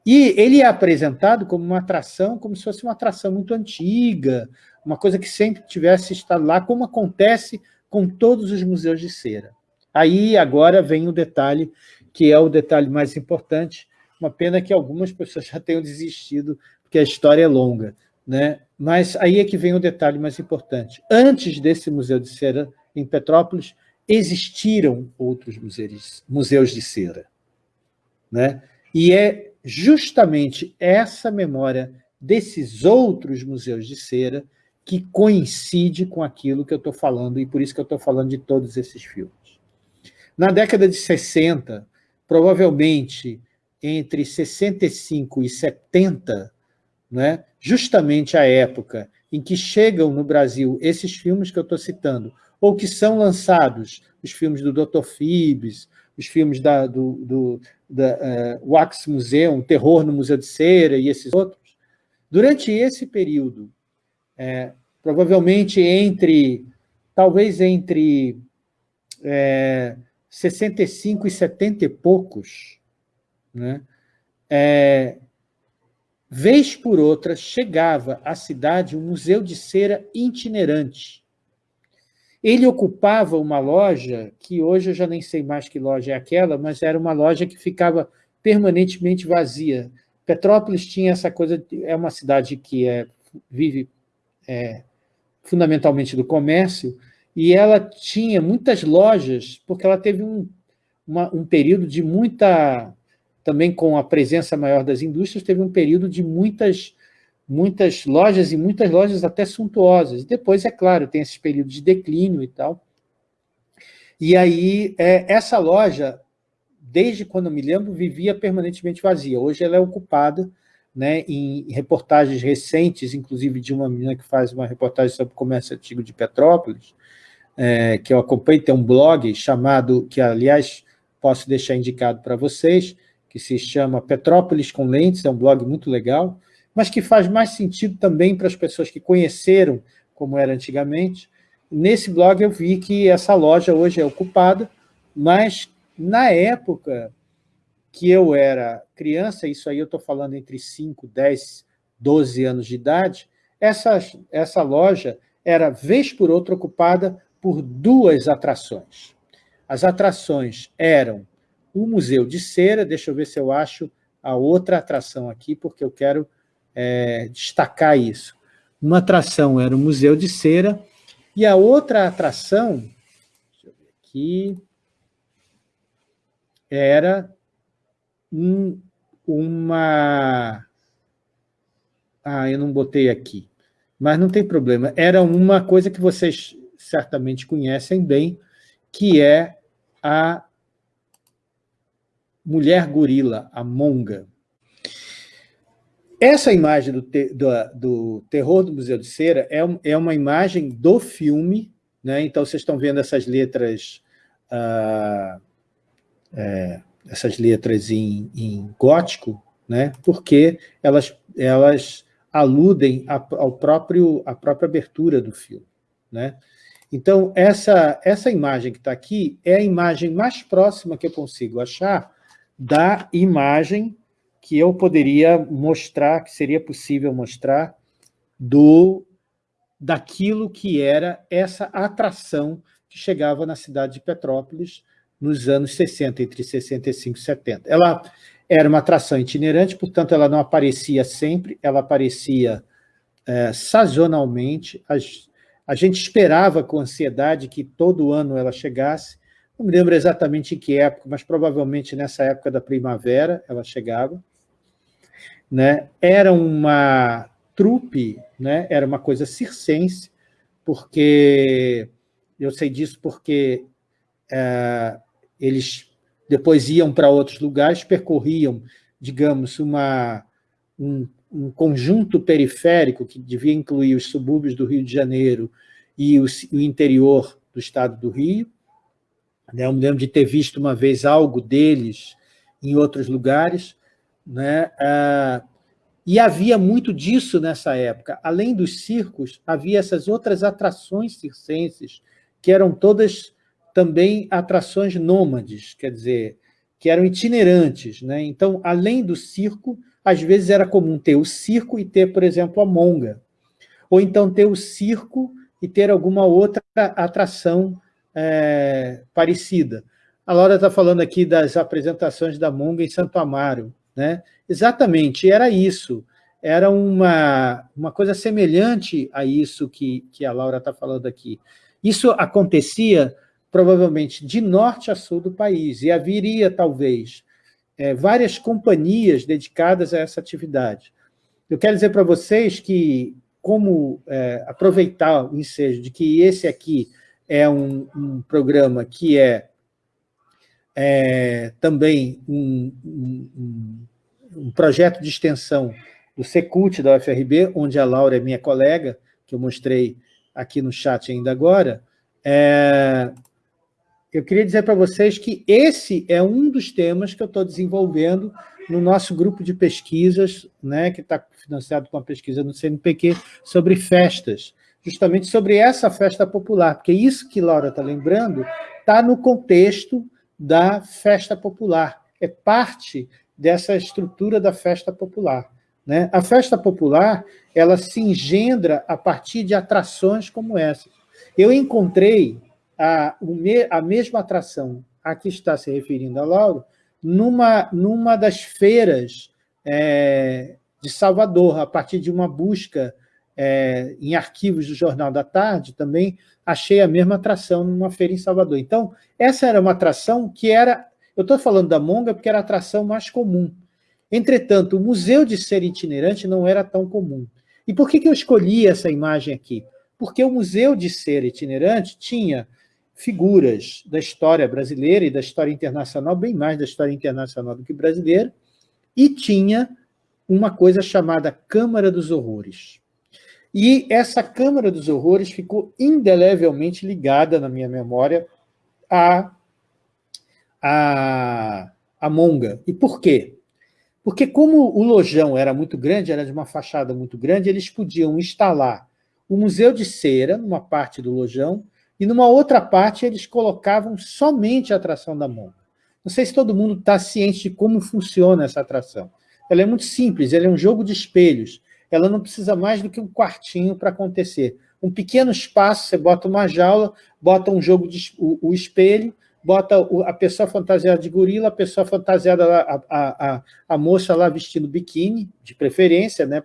E ele é apresentado como uma atração, como se fosse uma atração muito antiga, uma coisa que sempre tivesse estado lá, como acontece com todos os museus de cera. Aí, agora, vem o detalhe, que é o detalhe mais importante, uma pena que algumas pessoas já tenham desistido porque a história é longa. Né? Mas aí é que vem o detalhe mais importante. Antes desse Museu de Cera, em Petrópolis, existiram outros museus, museus de cera. Né? E é justamente essa memória desses outros museus de cera que coincide com aquilo que eu estou falando, e por isso que eu estou falando de todos esses filmes. Na década de 60, provavelmente entre 65 e 70, né? justamente a época em que chegam no Brasil esses filmes que eu estou citando, ou que são lançados, os filmes do Dr. Phibes, os filmes da, do, do da, uh, Wax Museum, Terror no Museu de Cera e esses outros, durante esse período, é, provavelmente entre, talvez entre é, 65 e 70 e poucos, né, é, Vez por outra, chegava à cidade um museu de cera itinerante. Ele ocupava uma loja, que hoje eu já nem sei mais que loja é aquela, mas era uma loja que ficava permanentemente vazia. Petrópolis tinha essa coisa, é uma cidade que é, vive é, fundamentalmente do comércio, e ela tinha muitas lojas, porque ela teve um, uma, um período de muita também com a presença maior das indústrias, teve um período de muitas, muitas lojas, e muitas lojas até suntuosas. Depois, é claro, tem esses períodos de declínio e tal. E aí, é, essa loja, desde quando eu me lembro, vivia permanentemente vazia. Hoje ela é ocupada né, em reportagens recentes, inclusive de uma menina que faz uma reportagem sobre o comércio antigo de Petrópolis, é, que eu acompanho, tem um blog chamado, que aliás posso deixar indicado para vocês, que se chama Petrópolis com Lentes, é um blog muito legal, mas que faz mais sentido também para as pessoas que conheceram como era antigamente. Nesse blog eu vi que essa loja hoje é ocupada, mas na época que eu era criança, isso aí eu estou falando entre 5, 10, 12 anos de idade, essa, essa loja era, vez por outra, ocupada por duas atrações. As atrações eram o Museu de Cera, deixa eu ver se eu acho a outra atração aqui, porque eu quero é, destacar isso. Uma atração era o Museu de Cera, e a outra atração, deixa eu ver aqui, era um, uma... Ah, eu não botei aqui, mas não tem problema. Era uma coisa que vocês certamente conhecem bem, que é a mulher gorila, a monga. Essa imagem do, te, do, do, terror do Museu de Cera é, é uma imagem do filme, né? então vocês estão vendo essas letras, ah, é, essas letras em, em gótico, né? porque elas, elas aludem ao próprio, à própria abertura do filme. Né? Então, essa, essa imagem que está aqui é a imagem mais próxima que eu consigo achar da imagem que eu poderia mostrar, que seria possível mostrar, do daquilo que era essa atração que chegava na cidade de Petrópolis nos anos 60, entre 65 e 70. Ela era uma atração itinerante, portanto, ela não aparecia sempre, ela aparecia é, sazonalmente. A, a gente esperava com ansiedade que todo ano ela chegasse, não me lembro exatamente em que época, mas provavelmente nessa época da primavera ela chegava. Né? Era uma trupe, né? era uma coisa circense, porque eu sei disso porque é, eles depois iam para outros lugares, percorriam, digamos, uma, um, um, conjunto periférico que devia incluir os subúrbios do Rio de Janeiro e o, o interior do estado do Rio, né? Eu me lembro de ter visto uma vez algo deles em outros lugares. Né? Ah, e havia muito disso nessa época. Além dos circos, havia essas outras atrações circenses, que eram todas também atrações nômades, quer dizer, que eram itinerantes. Né? Então, além do circo, às vezes era comum ter o circo e ter, por exemplo, a monga. Ou então ter o circo e ter alguma outra atração é, parecida. A Laura está falando aqui das apresentações da Monga em Santo Amaro. Né? Exatamente, era isso. Era uma, uma coisa semelhante a isso que, que a Laura está falando aqui. Isso acontecia, provavelmente, de norte a sul do país, e haveria, talvez, é, várias companhias dedicadas a essa atividade. Eu quero dizer para vocês que, como é, aproveitar o ensejo de que esse aqui é um, um programa que é, é também um, um, um, projeto de extensão do Secult da UFRB, onde a Laura é minha colega, que eu mostrei aqui no chat ainda agora, é, eu queria dizer para vocês que esse é um dos temas que eu estou desenvolvendo no nosso grupo de pesquisas, né, que está financiado com a pesquisa no CNPq, sobre festas justamente sobre essa festa popular, porque isso que Laura está lembrando está no contexto da festa popular, é parte dessa estrutura da festa popular. Né? A festa popular ela se engendra a partir de atrações como essa. Eu encontrei a, a mesma atração a que está se referindo a Laura numa, numa das feiras é, de Salvador, a partir de uma busca é, em arquivos do Jornal da Tarde, também achei a mesma atração numa feira em Salvador. Então, essa era uma atração que era... Eu estou falando da Monga porque era a atração mais comum. Entretanto, o Museu de Ser Itinerante não era tão comum. E por que, que eu escolhi essa imagem aqui? Porque o Museu de Ser Itinerante tinha figuras da história brasileira e da história internacional, bem mais da história internacional do que brasileira, e tinha uma coisa chamada Câmara dos Horrores. E essa Câmara dos Horrores ficou indelevelmente ligada na minha memória a, a a monga. E por quê? Porque como o lojão era muito grande, era de uma fachada muito grande, eles podiam instalar o museu de cera numa parte do lojão e numa outra parte eles colocavam somente a atração da monga. Não sei se todo mundo está ciente de como funciona essa atração. Ela é muito simples, ela é um jogo de espelhos. Ela não precisa mais do que um quartinho para acontecer. Um pequeno espaço, você bota uma jaula, bota um jogo de o, o espelho, bota a pessoa fantasiada de gorila, a pessoa fantasiada, a, a, a, a moça lá vestindo biquíni, de preferência, né,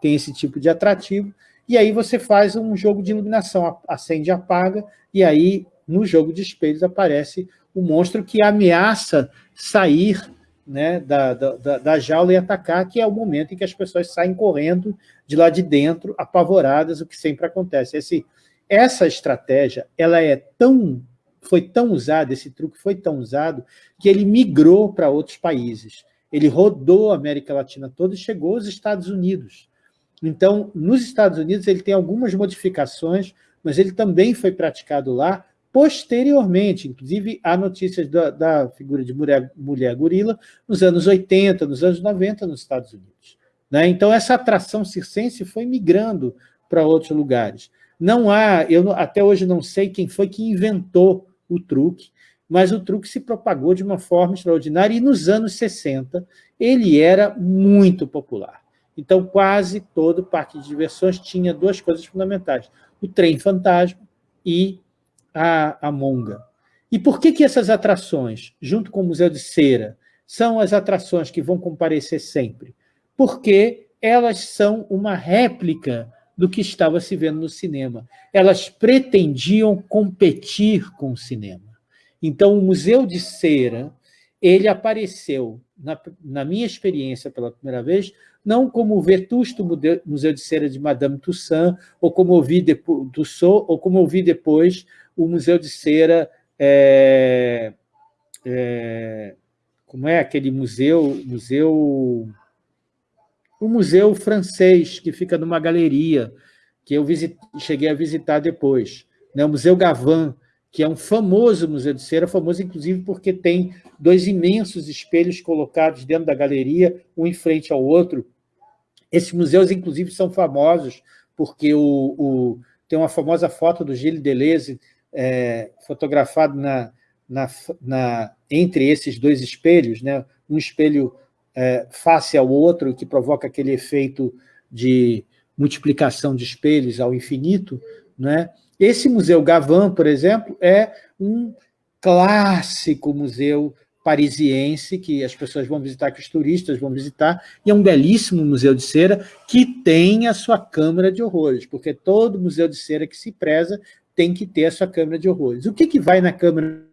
tem esse tipo de atrativo, e aí você faz um jogo de iluminação, acende e apaga, e aí no jogo de espelhos aparece o monstro que ameaça sair né, da, da, da, jaula e atacar, que é o momento em que as pessoas saem correndo de lá de dentro, apavoradas, o que sempre acontece. Esse, essa estratégia ela é tão, foi tão usada, esse truque foi tão usado, que ele migrou para outros países. Ele rodou a América Latina toda e chegou aos Estados Unidos. Então, nos Estados Unidos, ele tem algumas modificações, mas ele também foi praticado lá, Posteriormente, inclusive, há notícias da, da figura de mulher, mulher, gorila nos anos 80, nos anos 90 nos Estados Unidos. Né? Então, essa atração circense foi migrando para outros lugares. Não há, eu até hoje não sei quem foi que inventou o truque, mas o truque se propagou de uma forma extraordinária e nos anos 60 ele era muito popular. Então, quase todo parque de diversões tinha duas coisas fundamentais, o trem fantasma e a, a monga. E por que, que essas atrações, junto com o Museu de Cera, são as atrações que vão comparecer sempre? Porque elas são uma réplica do que estava se vendo no cinema. Elas pretendiam competir com o cinema. Então, o Museu de Cera, ele apareceu, na, na minha experiência pela primeira vez, não como o vetusto Museu de Cera de Madame Toussaint, ou como eu vi depois, Tussaud, ou como eu vi depois o Museu de Cera, é, é, como é aquele museu, museu, o museu francês, que fica numa galeria, que eu visit, cheguei a visitar depois, né? o Museu Gavin, que é um famoso museu de cera, famoso inclusive porque tem dois imensos espelhos colocados dentro da galeria, um em frente ao outro. Esses museus, inclusive, são famosos porque o, o tem uma famosa foto do Gilles Deleuze é, fotografado na, na, na, entre esses dois espelhos, né? um espelho é, face ao outro, que provoca aquele efeito de multiplicação de espelhos ao infinito. Né? Esse Museu Gavin, por exemplo, é um clássico museu parisiense, que as pessoas vão visitar, que os turistas vão visitar, e é um belíssimo museu de cera que tem a sua câmara de horrores, porque todo museu de cera que se preza tem que ter a sua câmera de horrores. O que, que vai na câmera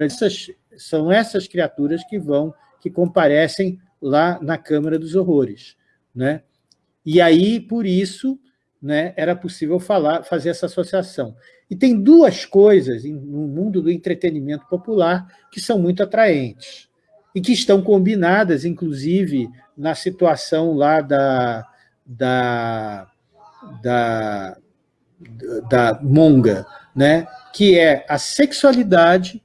Essas, são essas criaturas que vão, que comparecem lá na Câmara dos Horrores. Né? E aí, por isso, né, era possível falar, fazer essa associação. E tem duas coisas no mundo do entretenimento popular que são muito atraentes e que estão combinadas, inclusive, na situação lá da, da, da, da monga, né? que é a sexualidade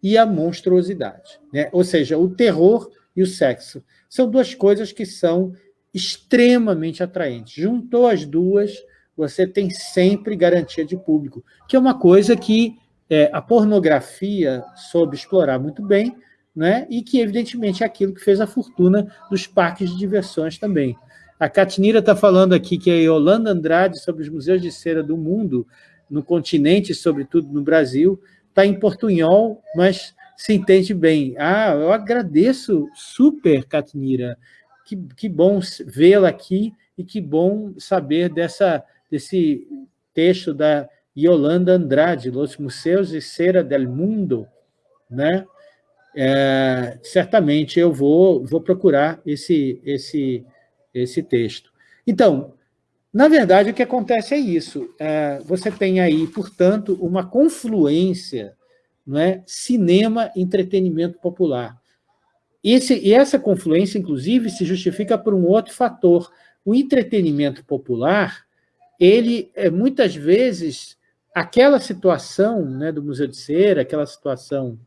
e a monstruosidade. Né? Ou seja, o terror e o sexo. São duas coisas que são extremamente atraentes. Juntou as duas, você tem sempre garantia de público, que é uma coisa que é, a pornografia soube explorar muito bem, né? e que, evidentemente, é aquilo que fez a fortuna dos parques de diversões também. A Catinira está falando aqui que a Yolanda Andrade, sobre os museus de cera do mundo, no continente, sobretudo no Brasil, está em portunhol, mas se entende bem. Ah, eu agradeço super, Catinira. Que, que bom vê-la aqui e que bom saber dessa, desse texto da Yolanda Andrade, Los Museus de Cera del Mundo, né? É, certamente eu vou, vou procurar esse, esse, esse texto. Então, na verdade, o que acontece é isso. É, você tem aí, portanto, uma confluência, não é? cinema, entretenimento popular. Esse, e essa confluência, inclusive, se justifica por um outro fator. O entretenimento popular ele, é, muitas vezes, aquela situação né, do Museu de Cera, aquela situação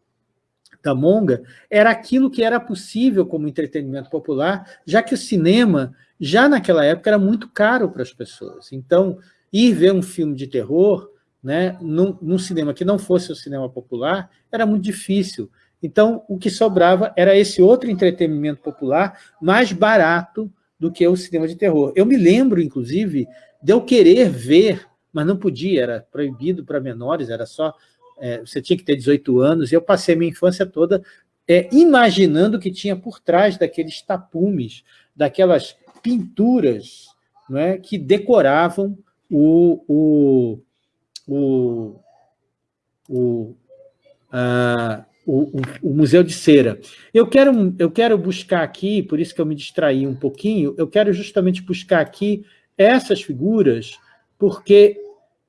da Monga, era aquilo que era possível como entretenimento popular, já que o cinema, já naquela época, era muito caro para as pessoas. Então, ir ver um filme de terror né, num, num cinema que não fosse o cinema popular era muito difícil. Então, o que sobrava era esse outro entretenimento popular mais barato do que o cinema de terror. Eu me lembro, inclusive, de eu querer ver, mas não podia, era proibido para menores, era só é, você tinha que ter 18 anos, e eu passei minha infância toda é, imaginando o que tinha por trás daqueles tapumes, daquelas pinturas não é, que decoravam o, o, o, o, a, o, o, Museu de Cera. Eu quero, eu quero buscar aqui, por isso que eu me distraí um pouquinho, eu quero justamente buscar aqui essas figuras, porque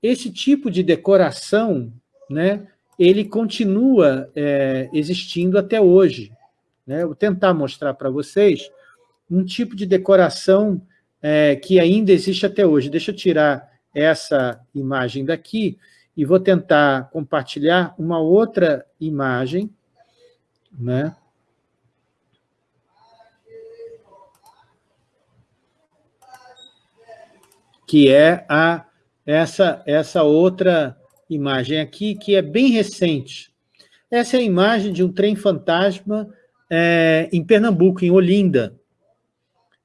esse tipo de decoração né, ele continua é, existindo até hoje. Né? Vou tentar mostrar para vocês um tipo de decoração é, que ainda existe até hoje. Deixa eu tirar essa imagem daqui e vou tentar compartilhar uma outra imagem, né? que é a, essa, essa outra imagem aqui, que é bem recente. Essa é a imagem de um trem fantasma é, em Pernambuco, em Olinda.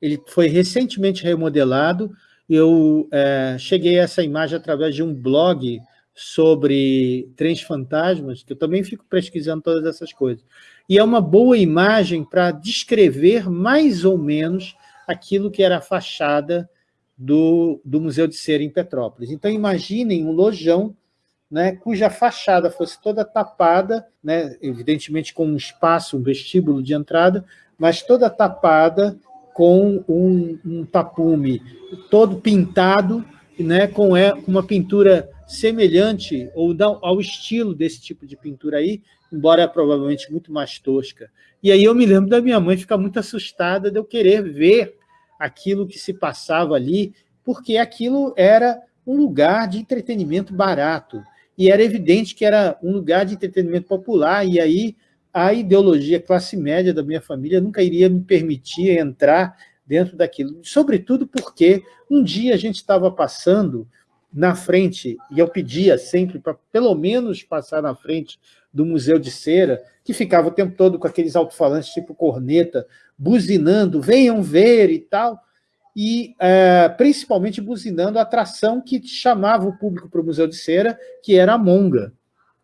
Ele foi recentemente remodelado. Eu é, cheguei a essa imagem através de um blog sobre trens fantasmas, que eu também fico pesquisando todas essas coisas. E é uma boa imagem para descrever mais ou menos aquilo que era a fachada do, do Museu de Cera em Petrópolis. Então, imaginem um lojão né, cuja fachada fosse toda tapada, né, evidentemente com um espaço, um vestíbulo de entrada, mas toda tapada com um, um tapume todo pintado, né, com é, uma pintura semelhante ou ao estilo desse tipo de pintura aí, embora provavelmente muito mais tosca. E aí eu me lembro da minha mãe ficar muito assustada de eu querer ver aquilo que se passava ali, porque aquilo era um lugar de entretenimento barato e era evidente que era um lugar de entretenimento popular, e aí a ideologia classe média da minha família nunca iria me permitir entrar dentro daquilo, sobretudo porque um dia a gente estava passando na frente, e eu pedia sempre para pelo menos passar na frente do Museu de Cera, que ficava o tempo todo com aqueles alto-falantes tipo corneta, buzinando, venham ver e tal, e é, principalmente buzinando a atração que chamava o público para o Museu de Cera, que era a Monga.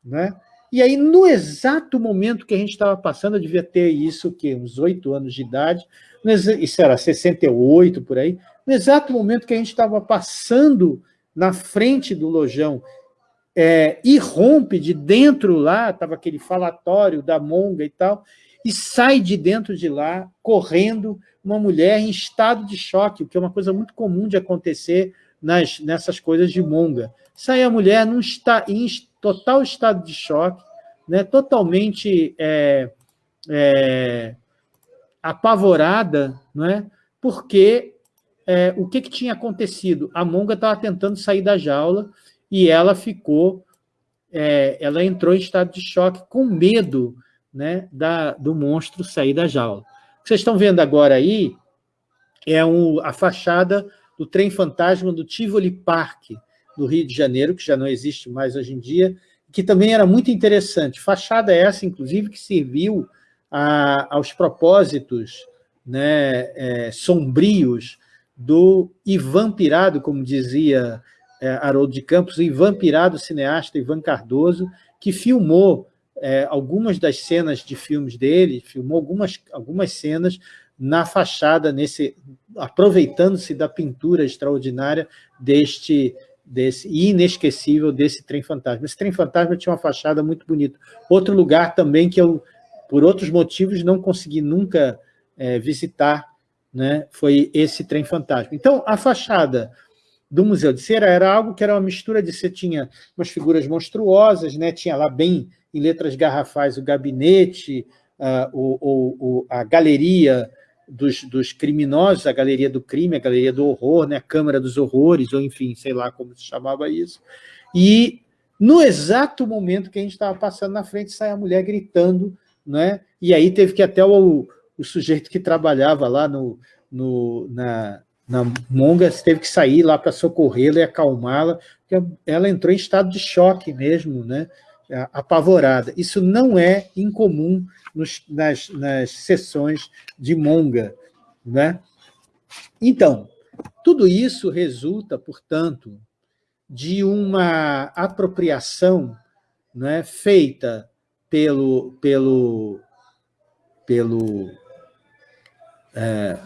Né? E aí, no exato momento que a gente estava passando, eu devia ter isso, que uns oito anos de idade, isso era 68, por aí, no exato momento que a gente estava passando na frente do lojão, é, irrompe de dentro lá, estava aquele falatório da Monga e tal, e sai de dentro de lá, correndo, uma mulher em estado de choque, o que é uma coisa muito comum de acontecer nas, nessas coisas de monga. Sai a mulher num está, em total estado de choque, né, totalmente é, é, apavorada, não é? porque é, o que, que tinha acontecido? A monga estava tentando sair da jaula e ela ficou, é, ela entrou em estado de choque com medo né, da, do monstro sair da jaula. O que vocês estão vendo agora aí é um, a fachada do trem fantasma do Tivoli Park, do Rio de Janeiro, que já não existe mais hoje em dia, que também era muito interessante. Fachada essa, inclusive, que serviu a, aos propósitos né, é, sombrios do Ivan Pirado, como dizia é, Haroldo de Campos, o Ivan Pirado, cineasta Ivan Cardoso, que filmou é, algumas das cenas de filmes dele, filmou algumas, algumas cenas na fachada, nesse aproveitando-se da pintura extraordinária deste desse inesquecível desse trem fantasma. Esse trem fantasma tinha uma fachada muito bonita. Outro lugar também que eu, por outros motivos, não consegui nunca é, visitar, né, foi esse trem fantasma. Então, a fachada do Museu de Cera era algo que era uma mistura de você tinha umas figuras monstruosas, né, tinha lá bem em letras garrafais o gabinete, uh, o, o, a galeria dos, dos, criminosos, a galeria do crime, a galeria do horror, né, a Câmara dos Horrores, ou enfim, sei lá como se chamava isso. E no exato momento que a gente estava passando na frente, sai a mulher gritando, né? e aí teve que até o, o sujeito que trabalhava lá no, no, na, na Monga teve que sair lá para socorrê-la e acalmá-la, porque ela entrou em estado de choque mesmo, né? Apavorada. Isso não é incomum nos, nas, nas sessões de Monga. Né? Então, tudo isso resulta, portanto, de uma apropriação né, feita pelo, pelo, pelo, é,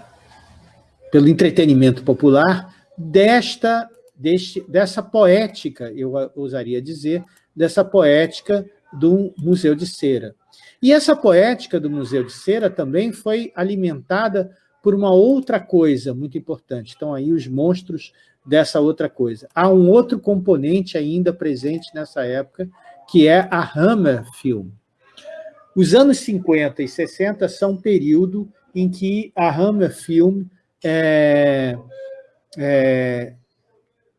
pelo entretenimento popular desta, deste, dessa poética, eu ousaria dizer, dessa poética do Museu de Cera. E essa poética do Museu de Cera também foi alimentada por uma outra coisa muito importante. Então, aí os monstros dessa outra coisa. Há um outro componente ainda presente nessa época, que é a Hammer Film. Os anos 50 e 60 são um período em que a Hammer Film é, é,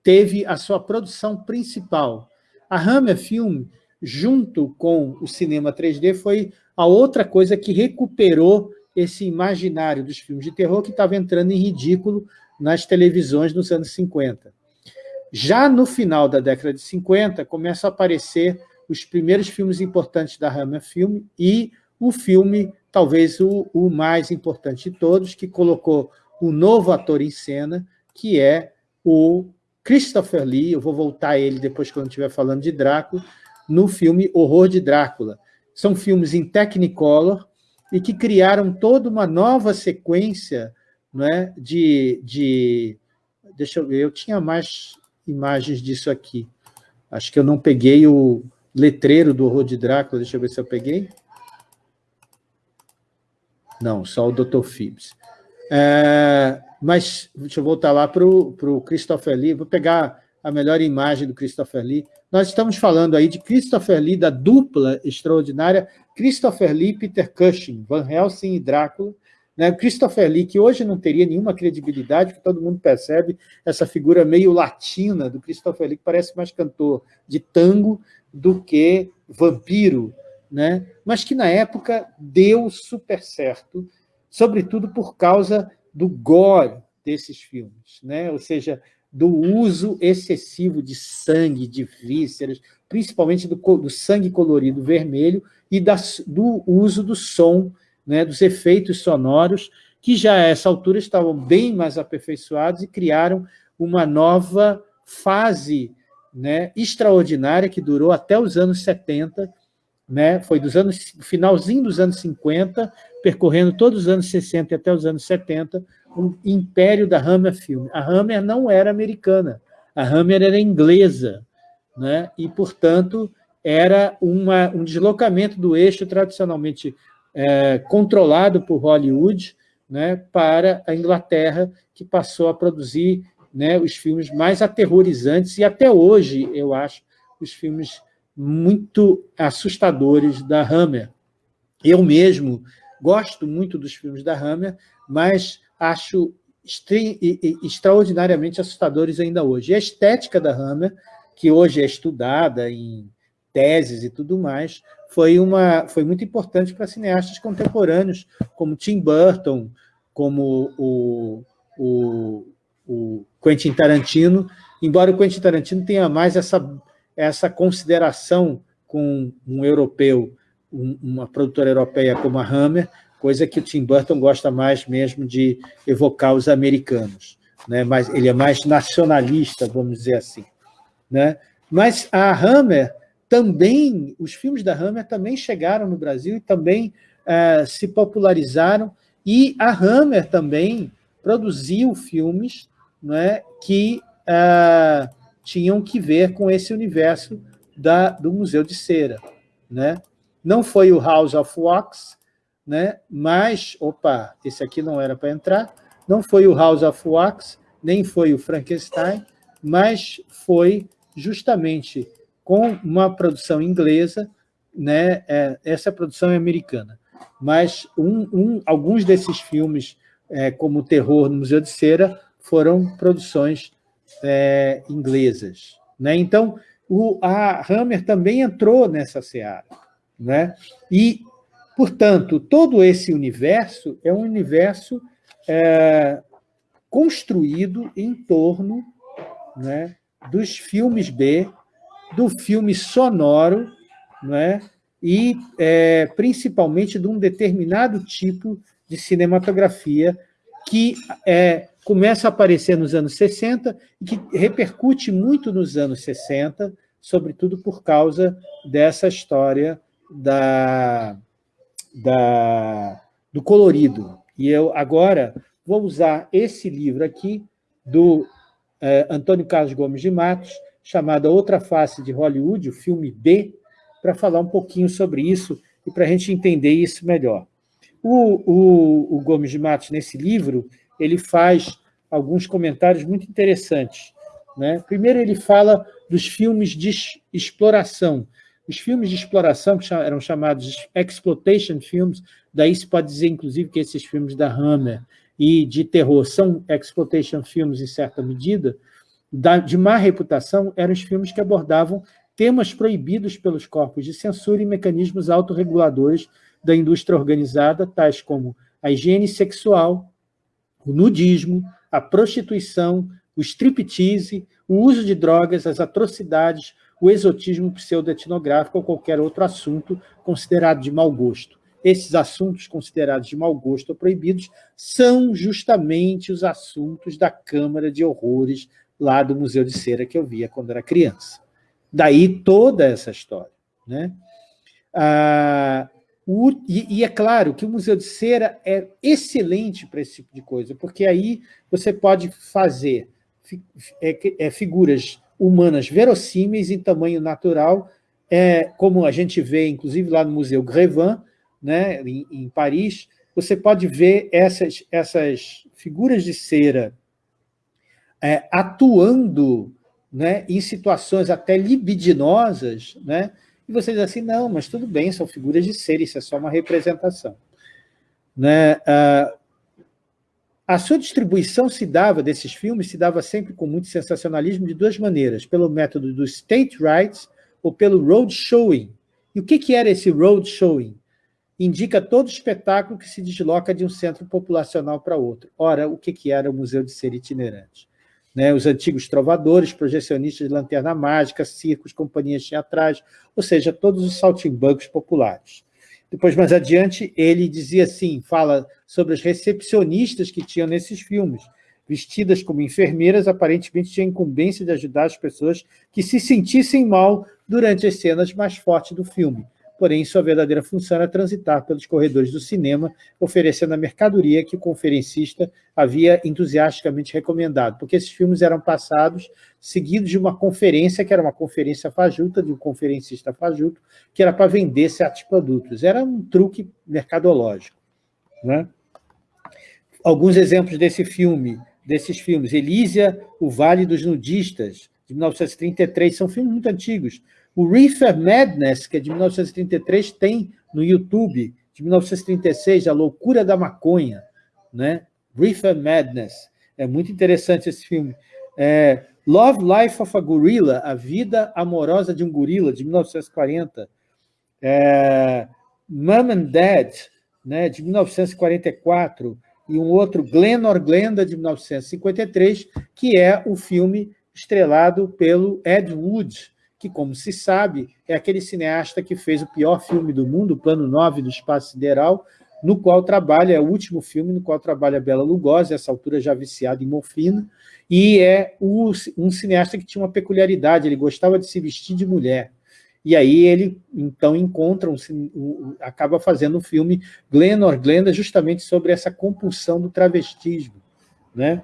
teve a sua produção principal, a Hammer Film, junto com o cinema 3D, foi a outra coisa que recuperou esse imaginário dos filmes de terror que estava entrando em ridículo nas televisões nos anos 50. Já no final da década de 50, começam a aparecer os primeiros filmes importantes da Hammer Film e o filme, talvez o, o mais importante de todos, que colocou um novo ator em cena, que é o Christopher Lee, eu vou voltar a ele depois quando estiver falando de Drácula, no filme Horror de Drácula. São filmes em Technicolor e que criaram toda uma nova sequência né, de, de... Deixa eu ver, eu tinha mais imagens disso aqui. Acho que eu não peguei o letreiro do Horror de Drácula, deixa eu ver se eu peguei. Não, só o Dr. Phibbs. É, mas deixa eu voltar lá para o Christopher Lee, vou pegar a melhor imagem do Christopher Lee. Nós estamos falando aí de Christopher Lee, da dupla extraordinária, Christopher Lee e Peter Cushing, Van Helsing e Drácula. Né? Christopher Lee, que hoje não teria nenhuma credibilidade, que todo mundo percebe essa figura meio latina do Christopher Lee, que parece mais cantor de tango do que vampiro, né? mas que na época deu super certo, sobretudo por causa do gore desses filmes, né? ou seja, do uso excessivo de sangue, de vísceras, principalmente do, do sangue colorido vermelho e das, do uso do som, né, dos efeitos sonoros, que já a essa altura estavam bem mais aperfeiçoados e criaram uma nova fase né, extraordinária que durou até os anos 70, né, foi dos anos finalzinho dos anos 50, percorrendo todos os anos 60 e até os anos 70, o império da Hammer Film. A Hammer não era americana, a Hammer era inglesa, né? e, portanto, era uma, um deslocamento do eixo tradicionalmente é, controlado por Hollywood né, para a Inglaterra, que passou a produzir né, os filmes mais aterrorizantes, e até hoje, eu acho, os filmes muito assustadores da Hammer. Eu mesmo gosto muito dos filmes da Hammer, mas acho extraordinariamente assustadores ainda hoje. E a estética da Hammer, que hoje é estudada em teses e tudo mais, foi, uma, foi muito importante para cineastas contemporâneos, como Tim Burton, como o, o, o Quentin Tarantino, embora o Quentin Tarantino tenha mais essa, essa consideração com um europeu, um, uma produtora europeia como a Hammer, coisa que o Tim Burton gosta mais mesmo de evocar os americanos. Né? Mas ele é mais nacionalista, vamos dizer assim. Né? Mas a Hammer também, os filmes da Hammer também chegaram no Brasil e também uh, se popularizaram, e a Hammer também produziu filmes né, que uh, tinham que ver com esse universo da, do Museu de Cera. Né? Não foi o House of Wax, né? mas, opa, esse aqui não era para entrar, não foi o House of Wax, nem foi o Frankenstein, mas foi justamente com uma produção inglesa, né? É, essa produção é americana, mas um, um, alguns desses filmes é, como o terror no Museu de Cera, foram produções é, inglesas. Né? Então, o, a Hammer também entrou nessa seara. Né? E, portanto, todo esse universo é um universo é, construído em torno né, dos filmes B, do filme sonoro, né, e é, principalmente de um determinado tipo de cinematografia que é, começa a aparecer nos anos 60 e que repercute muito nos anos 60, sobretudo por causa dessa história da, da, do colorido. E eu agora vou usar esse livro aqui, do é, Antônio Carlos Gomes de Matos, chamado Outra Face de Hollywood, o filme B, para falar um pouquinho sobre isso e para a gente entender isso melhor. O, o, o Gomes de Matos, nesse livro, ele faz alguns comentários muito interessantes. Né? Primeiro, ele fala dos filmes de exploração. Os filmes de exploração, que eram chamados exploitation films, daí se pode dizer, inclusive, que esses filmes da Hammer e de terror são exploitation films em certa medida, de má reputação, eram os filmes que abordavam temas proibidos pelos corpos de censura e mecanismos autorreguladores da indústria organizada, tais como a higiene sexual, o nudismo, a prostituição, o striptease, o uso de drogas, as atrocidades, o exotismo pseudo-etnográfico ou qualquer outro assunto considerado de mau gosto. Esses assuntos considerados de mau gosto ou proibidos são justamente os assuntos da Câmara de Horrores lá do Museu de Cera que eu via quando era criança. Daí toda essa história. Né? Ah, o, e, e, é claro que o Museu de Cera é excelente para esse tipo de coisa, porque aí você pode fazer é, é, figuras humanas verossímeis em tamanho natural, é, como a gente vê, inclusive, lá no Museu Grevin, né, em, em Paris, você pode ver essas, essas figuras de cera é, atuando né, em situações até libidinosas, né, e você diz assim, não, mas tudo bem, são figuras de ser, isso é só uma representação. Né? Ah, a sua distribuição se dava, desses filmes, se dava sempre com muito sensacionalismo de duas maneiras, pelo método do state rights ou pelo road showing. E o que, que era esse road showing? Indica todo espetáculo que se desloca de um centro populacional para outro. Ora, o que, que era o Museu de Ser Itinerante? Né, os antigos trovadores, projecionistas de lanterna mágica, circos, companhias teatrais, ou seja, todos os saltimbancos populares. Depois, mais adiante, ele dizia assim, fala sobre as recepcionistas que tinham nesses filmes, vestidas como enfermeiras, aparentemente tinham incumbência de ajudar as pessoas que se sentissem mal durante as cenas mais fortes do filme porém sua verdadeira função era transitar pelos corredores do cinema, oferecendo a mercadoria que o conferencista havia entusiasticamente recomendado, porque esses filmes eram passados seguidos de uma conferência, que era uma conferência fajuta, de um conferencista fajuto, que era para vender certos produtos. Era um truque mercadológico. Né? Alguns exemplos desse filme, desses filmes, Elísia, O Vale dos Nudistas, de 1933, são filmes muito antigos, o Reefer Madness, que é de 1933, tem no YouTube, de 1936, A Loucura da Maconha, né? Reefer Madness. É muito interessante esse filme. É, Love Life of a Gorilla, A Vida Amorosa de um Gorila, de 1940. É, Mom and Dad, né, de 1944, e um outro, Glen or Glenda, de 1953, que é o filme estrelado pelo Ed Wood, que, como se sabe, é aquele cineasta que fez o pior filme do mundo, o Plano 9 do Espaço Sideral, no qual trabalha, é o último filme no qual trabalha Bela Lugosi, essa altura já viciado em morfina, e é o, um cineasta que tinha uma peculiaridade, ele gostava de se vestir de mulher. E aí ele, então, encontra, um, acaba fazendo um filme, Glenor Glenda, justamente sobre essa compulsão do travestismo. Né?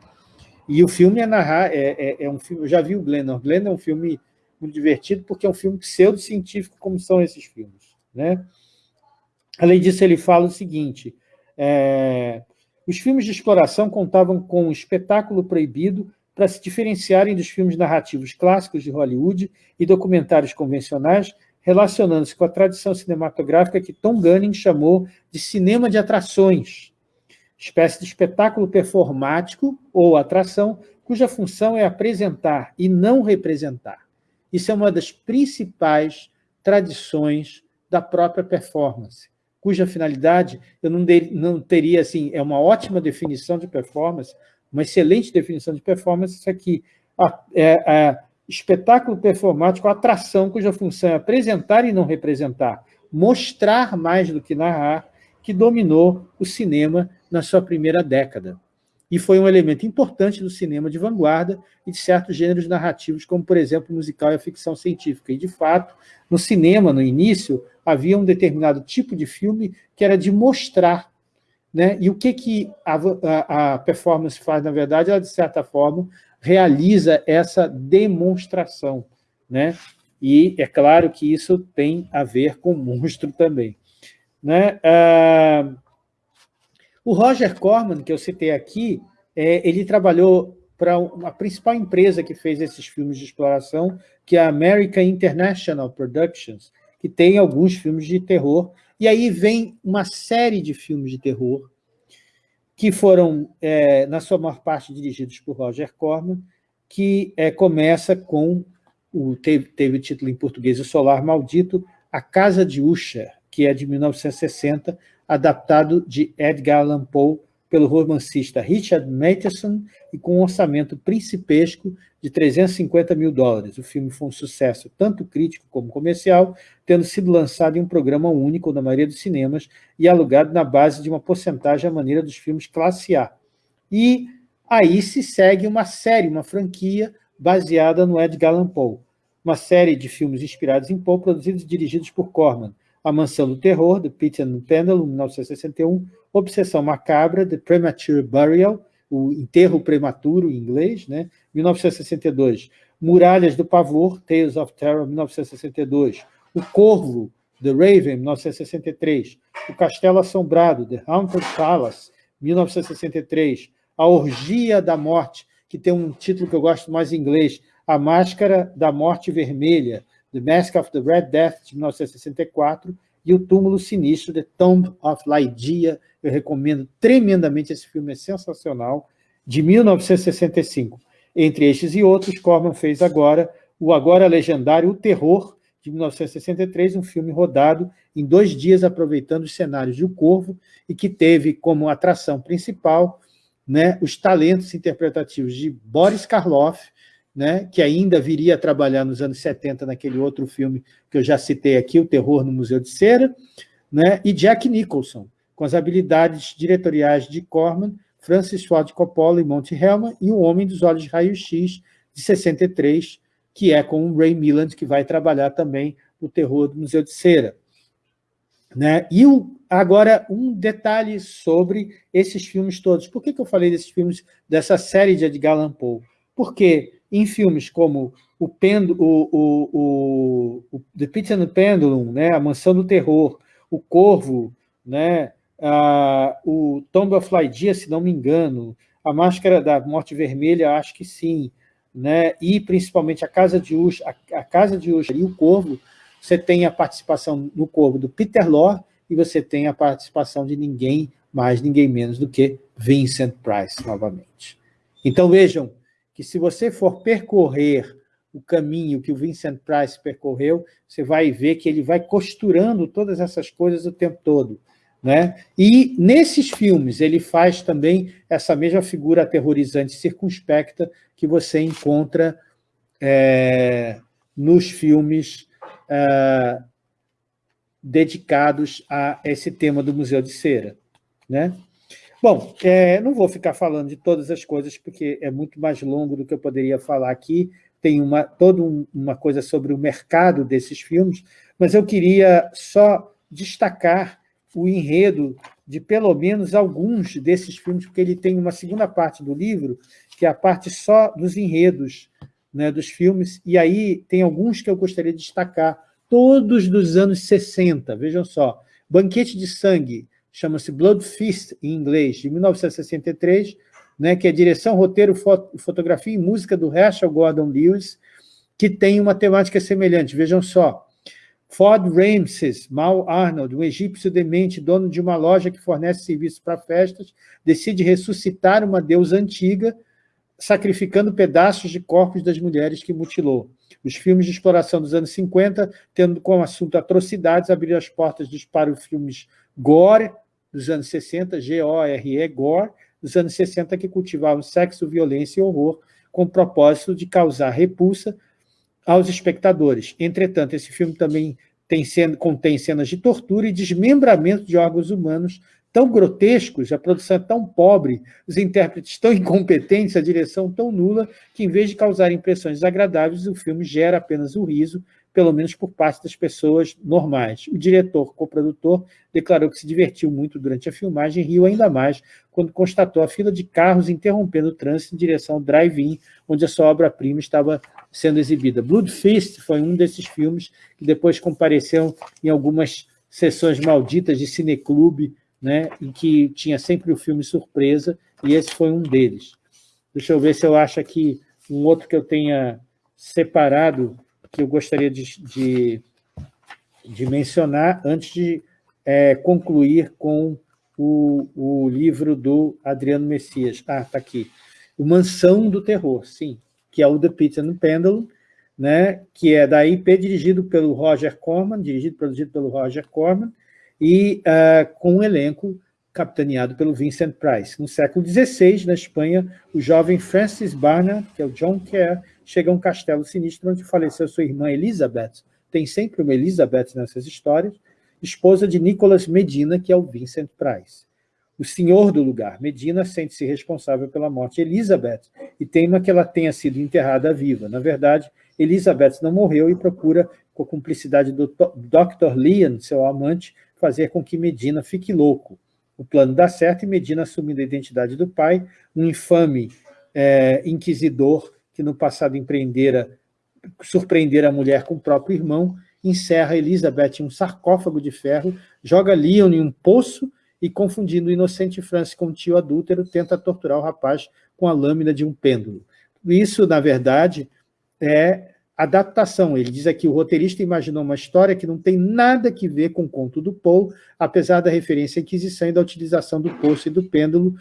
E o filme é narrar, é, é, é um filme, eu já vi o Glenor Glenda, é um filme muito divertido, porque é um filme pseudocientífico, como são esses filmes. Né? Além disso, ele fala o seguinte, é, os filmes de exploração contavam com um espetáculo proibido para se diferenciarem dos filmes narrativos clássicos de Hollywood e documentários convencionais, relacionando-se com a tradição cinematográfica que Tom Gunning chamou de cinema de atrações. espécie de espetáculo performático ou atração, cuja função é apresentar e não representar. Isso é uma das principais tradições da própria performance, cuja finalidade eu não, de, não teria, assim, é uma ótima definição de performance, uma excelente definição de performance, isso aqui, é, é, espetáculo performático, atração cuja função é apresentar e não representar, mostrar mais do que narrar, que dominou o cinema na sua primeira década e foi um elemento importante do cinema de vanguarda e de certos gêneros narrativos, como, por exemplo, o musical e a ficção científica. E, de fato, no cinema, no início, havia um determinado tipo de filme que era de mostrar. Né? E o que, que a, a, a performance faz, na verdade? Ela, de certa forma, realiza essa demonstração. Né? E é claro que isso tem a ver com monstro também. Né? Ah, o Roger Corman, que eu citei aqui, é, ele trabalhou para a principal empresa que fez esses filmes de exploração, que é a American International Productions, que tem alguns filmes de terror, e aí vem uma série de filmes de terror que foram, é, na sua maior parte, dirigidos por Roger Corman, que é, começa com, o, teve, teve o título em português, O Solar Maldito, A Casa de Usher, que é de 1960, adaptado de Edgar Allan Poe pelo romancista Richard Matheson e com um orçamento principesco de 350 mil dólares. O filme foi um sucesso tanto crítico como comercial, tendo sido lançado em um programa único na maioria dos cinemas e alugado na base de uma porcentagem à maneira dos filmes classe A. E aí se segue uma série, uma franquia baseada no Edgar Allan Poe, uma série de filmes inspirados em Poe, produzidos e dirigidos por Corman, a Mansão do Terror, The Pit and the Pendulum, 1961, Obsessão Macabra, The Premature Burial, o enterro prematuro em inglês, né? 1962. Muralhas do Pavor, Tales of Terror, 1962. O Corvo, The Raven, 1963. O Castelo Assombrado, The Haunted Palace, 1963. A Orgia da Morte, que tem um título que eu gosto mais em inglês, A Máscara da Morte Vermelha, The Mask of the Red Death, de 1964, e O Túmulo Sinistro, The Tomb of Lydia. Eu recomendo tremendamente esse filme, é sensacional, de 1965. Entre estes e outros, Corman fez agora o agora legendário O Terror, de 1963, um filme rodado em dois dias, aproveitando os cenários de O Corvo, e que teve como atração principal né, os talentos interpretativos de Boris Karloff, né, que ainda viria a trabalhar nos anos 70 naquele outro filme que eu já citei aqui, O Terror no Museu de Cera, né, e Jack Nicholson, com as habilidades diretoriais de Corman, Francis Ford Coppola e Monty Hellman, e O Homem dos Olhos de Raio-X, de 63, que é com o Ray Milland, que vai trabalhar também o Terror do Museu de Cera. Né? E o, agora, um detalhe sobre esses filmes todos. Por que, que eu falei desses filmes, dessa série de Edgar Allan Poe? Porque em filmes como o, o, o, o, The Pit and the Pendulum, né, A Mansão do Terror, O Corvo, né, a, o Tomb of Lydia, se não me engano, A Máscara da Morte Vermelha, acho que sim, né, e principalmente A Casa de Usher, a, a Casa de Usher e O Corvo, você tem a participação no Corvo do Peter Lorre e você tem a participação de ninguém mais, ninguém menos do que Vincent Price, novamente. Então, vejam, que se você for percorrer o caminho que o Vincent Price percorreu, você vai ver que ele vai costurando todas essas coisas o tempo todo. Né? E nesses filmes ele faz também essa mesma figura aterrorizante, circunspecta, que você encontra é, nos filmes é, dedicados a esse tema do Museu de Cera. Né? Bom, é, não vou ficar falando de todas as coisas, porque é muito mais longo do que eu poderia falar aqui, tem uma, toda um, uma coisa sobre o mercado desses filmes, mas eu queria só destacar o enredo de pelo menos alguns desses filmes, porque ele tem uma segunda parte do livro, que é a parte só dos enredos né, dos filmes, e aí tem alguns que eu gostaria de destacar, todos dos anos 60, vejam só, Banquete de Sangue, chama-se Blood Feast, em inglês, de 1963, né, que é direção, roteiro, foto, fotografia e música do Herschel Gordon Lewis, que tem uma temática semelhante. Vejam só, Ford Ramses, Mal Arnold, um egípcio demente, dono de uma loja que fornece serviços para festas, decide ressuscitar uma deusa antiga, sacrificando pedaços de corpos das mulheres que mutilou. Os filmes de exploração dos anos 50, tendo como assunto atrocidades, abriram as portas para os filmes gore, dos anos 60, G-O-R-E, gore, dos anos 60, que cultivavam sexo, violência e horror, com o propósito de causar repulsa aos espectadores. Entretanto, esse filme também tem contém cenas de tortura e desmembramento de órgãos humanos tão grotescos, a produção é tão pobre, os intérpretes tão incompetentes, a direção tão nula, que em vez de causar impressões desagradáveis, o filme gera apenas o riso, pelo menos por parte das pessoas normais. O diretor, co-produtor, declarou que se divertiu muito durante a filmagem e riu ainda mais quando constatou a fila de carros interrompendo o trânsito em direção ao drive-in, onde a sua obra-prima estava sendo exibida. Blood Feast foi um desses filmes que depois compareceu em algumas sessões malditas de cineclube, né, em que tinha sempre o filme surpresa, e esse foi um deles. Deixa eu ver se eu acho aqui um outro que eu tenha separado que eu gostaria de, de, de mencionar antes de é, concluir com o, o livro do Adriano Messias. Ah, está aqui. O Mansão do Terror, sim, que é o The Pit and Pendulum, né, que é da IP, dirigido pelo Roger Corman, dirigido e produzido pelo Roger Corman, e uh, com um elenco capitaneado pelo Vincent Price. No século XVI, na Espanha, o jovem Francis Barnard, que é o John Kerr, chega a um castelo sinistro onde faleceu sua irmã Elizabeth. Tem sempre uma Elizabeth nessas histórias, esposa de Nicholas Medina, que é o Vincent Price. O senhor do lugar, Medina, sente-se responsável pela morte de Elizabeth e teima que ela tenha sido enterrada viva. Na verdade, Elizabeth não morreu e procura, com a cumplicidade do Dr. Leon, seu amante, fazer com que Medina fique louco. O plano dá certo e Medina, assumindo a identidade do pai, um infame é, inquisidor que no passado empreendera, surpreendera a mulher com o próprio irmão, encerra Elizabeth em um sarcófago de ferro, joga Leon em um poço e, confundindo o inocente Francis com o tio adúltero, tenta torturar o rapaz com a lâmina de um pêndulo. Isso, na verdade, é adaptação. Ele diz aqui, o roteirista imaginou uma história que não tem nada que ver com o conto do Poe, apesar da referência à Inquisição e da utilização do poço e do pêndulo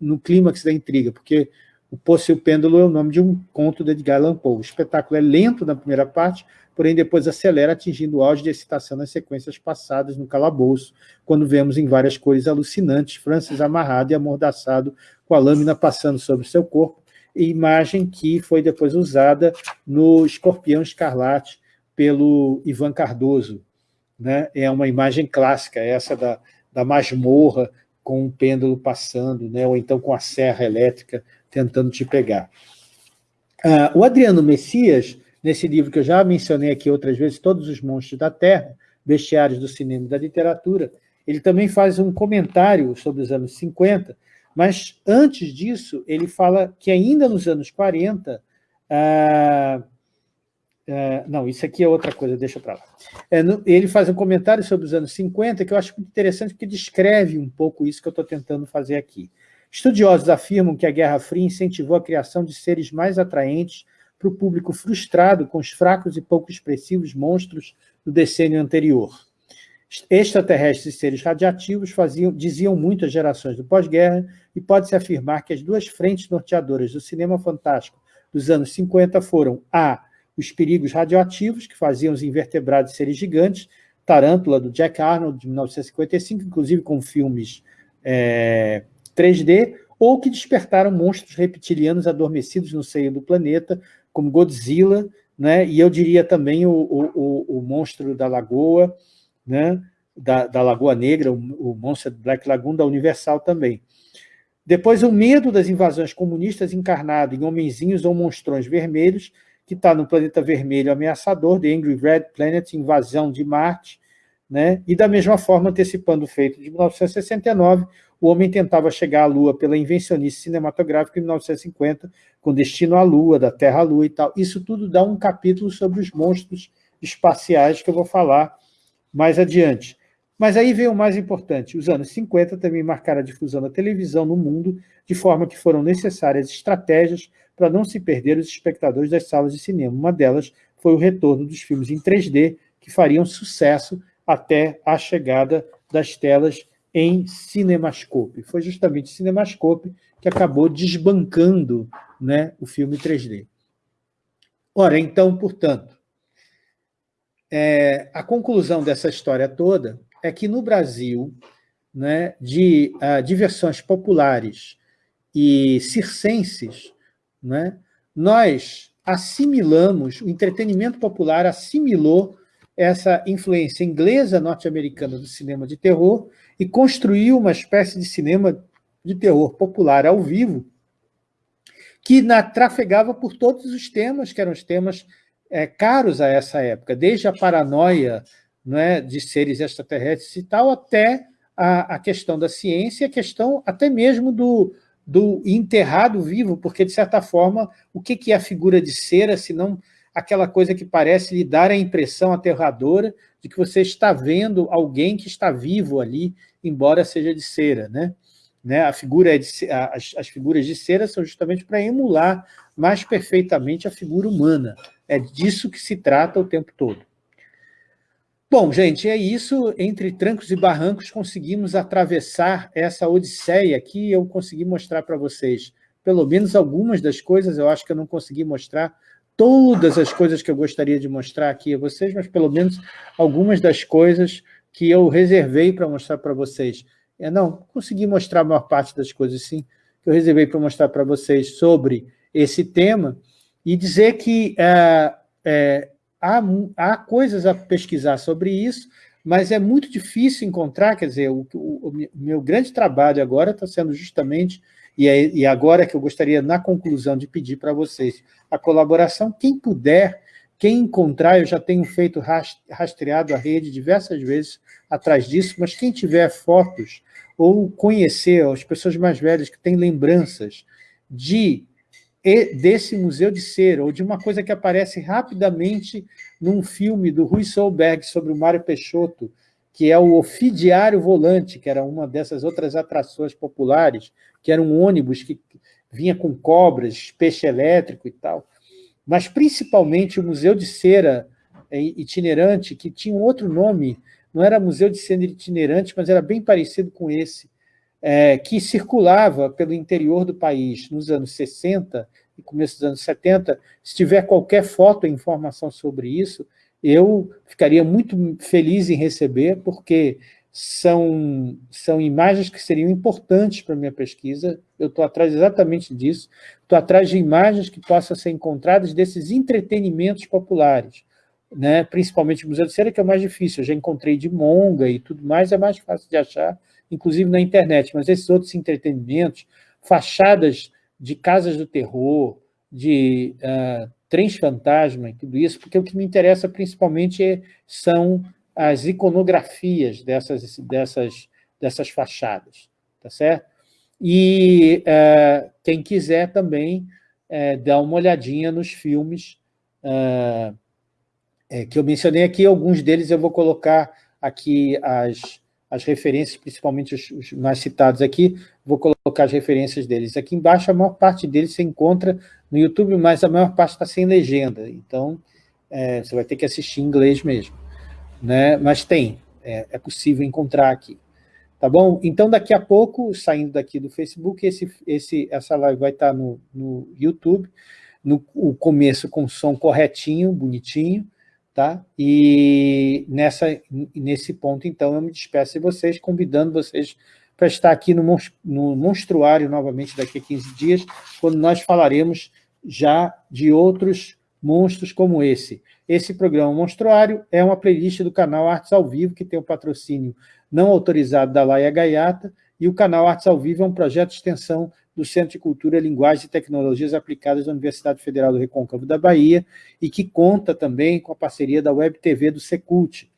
no clímax da intriga, porque o Poço e o Pêndulo é o nome de um conto de Edgar Allan Poe. O espetáculo é lento na primeira parte, porém depois acelera, atingindo o auge de excitação nas sequências passadas no calabouço, quando vemos em várias cores alucinantes Francis amarrado e amordaçado, com a lâmina passando sobre seu corpo, imagem que foi depois usada no Escorpião Escarlate pelo Ivan Cardoso. Né? É uma imagem clássica, essa da, da masmorra com um pêndulo passando, né? ou então com a serra elétrica tentando te pegar. Ah, o Adriano Messias, nesse livro que eu já mencionei aqui outras vezes, Todos os Monstros da Terra, Bestiários do Cinema e da Literatura, ele também faz um comentário sobre os anos 50, mas antes disso, ele fala que ainda nos anos 40, ah, ah, não, isso aqui é outra coisa, deixa para lá. É, no, ele faz um comentário sobre os anos 50 que eu acho muito interessante, porque descreve um pouco isso que eu estou tentando fazer aqui. Estudiosos afirmam que a Guerra Fria incentivou a criação de seres mais atraentes para o público frustrado com os fracos e pouco expressivos monstros do decênio anterior. Extraterrestres e seres radiativos faziam, diziam muito às gerações do pós-guerra e pode-se afirmar que as duas frentes norteadoras do cinema fantástico dos anos 50 foram A. Os perigos radioativos, que faziam os invertebrados seres gigantes, Tarântula, do Jack Arnold, de 1955, inclusive com filmes é, 3D, ou que despertaram monstros reptilianos adormecidos no seio do planeta, como Godzilla, né? e eu diria também o, o, o monstro da lagoa, né? da, da Lagoa Negra, o, o monstro Black Lagoon da Universal também. Depois, o medo das invasões comunistas encarnado em homenzinhos ou monstrões vermelhos, que está no planeta vermelho ameaçador, The Angry Red Planet, invasão de Marte, né? e da mesma forma, antecipando o feito de 1969, o homem tentava chegar à Lua pela invencionice cinematográfica em 1950, com destino à Lua, da Terra à Lua e tal. Isso tudo dá um capítulo sobre os monstros espaciais que eu vou falar mais adiante. Mas aí veio o mais importante. Os anos 50 também marcaram a difusão da televisão no mundo, de forma que foram necessárias estratégias para não se perder os espectadores das salas de cinema. Uma delas foi o retorno dos filmes em 3D, que fariam sucesso até a chegada das telas em Cinemascope. Foi justamente Cinemascope que acabou desbancando né, o filme 3D. Ora, então, portanto, é, a conclusão dessa história toda é que no Brasil, né, de uh, diversões populares e circenses, né, nós assimilamos, o entretenimento popular assimilou essa influência inglesa norte-americana do cinema de terror e construiu uma espécie de cinema de terror popular ao vivo que na, trafegava por todos os temas, que eram os temas é, caros a essa época, desde a paranoia é, de seres extraterrestres e tal, até a, a questão da ciência, a questão até mesmo do, do enterrado vivo, porque, de certa forma, o que, que é a figura de cera, se não aquela coisa que parece lhe dar a impressão aterradora de que você está vendo alguém que está vivo ali, embora seja de cera, né? Né? A figura é de, as, as figuras de cera são justamente para emular mais perfeitamente a figura humana. É disso que se trata o tempo todo. Bom, gente, é isso. Entre trancos e barrancos, conseguimos atravessar essa odisseia aqui. Eu consegui mostrar para vocês pelo menos algumas das coisas. Eu acho que eu não consegui mostrar todas as coisas que eu gostaria de mostrar aqui a vocês, mas pelo menos algumas das coisas que eu reservei para mostrar para vocês. É, não, consegui mostrar a maior parte das coisas, sim, que eu reservei para mostrar para vocês sobre esse tema e dizer que é, é, há, há coisas a pesquisar sobre isso, mas é muito difícil encontrar, quer dizer, o, o, o meu grande trabalho agora está sendo justamente, e, é, e agora que eu gostaria, na conclusão, de pedir para vocês a colaboração, quem puder, quem encontrar, eu já tenho feito rastreado a rede diversas vezes atrás disso, mas quem tiver fotos ou conhecer as pessoas mais velhas que têm lembranças de desse museu de cera, ou de uma coisa que aparece rapidamente num filme do Rui Solberg sobre o Mário Peixoto, que é o Ofidiário Volante, que era uma dessas outras atrações populares, que era um ônibus que vinha com cobras, peixe elétrico e tal. Mas, principalmente, o Museu de Cera é, itinerante, que tinha um outro nome, não era Museu de Cera itinerante, mas era bem parecido com esse, é, que circulava pelo interior do país nos anos 60 e começo dos anos 70. Se tiver qualquer foto ou informação sobre isso, eu ficaria muito feliz em receber, porque são, são imagens que seriam importantes para a minha pesquisa. Eu estou atrás exatamente disso. Estou atrás de imagens que possam ser encontradas desses entretenimentos populares, né? principalmente o Museu de Cera, que é o mais difícil. Eu já encontrei de Monga e tudo mais, é mais fácil de achar inclusive na internet, mas esses outros entretenimentos, fachadas de casas do terror, de uh, trens fantasma e tudo isso, porque o que me interessa principalmente é, são as iconografias dessas, dessas, dessas fachadas, tá certo? E uh, quem quiser também uh, dá uma olhadinha nos filmes é, que eu mencionei aqui, alguns deles eu vou colocar aqui as, as referências, principalmente os, os, mais citados aqui, vou colocar as referências deles. Aqui embaixo, a maior parte deles se encontra no YouTube, mas a maior parte está sem legenda, então é, você vai ter que assistir em inglês mesmo. Né? Mas tem, é, é, possível encontrar aqui. Tá bom? Então, daqui a pouco, saindo daqui do Facebook, esse, esse, essa live vai estar no, no YouTube, no o começo com som corretinho, bonitinho, Tá? E nessa, nesse ponto, então, eu me despeço de vocês, convidando vocês para estar aqui no, no Monstruário novamente daqui a 15 dias, quando nós falaremos já de outros monstros como esse. Esse programa Monstruário é uma playlist do canal Artes ao Vivo, que tem o um patrocínio não autorizado da Laia Gaiata, e o canal Artes ao Vivo é um projeto de extensão do Centro de Cultura, Linguagem e Tecnologias Aplicadas da Universidade Federal do Recôncavo da Bahia e que conta também com a parceria da Web TV do Secult.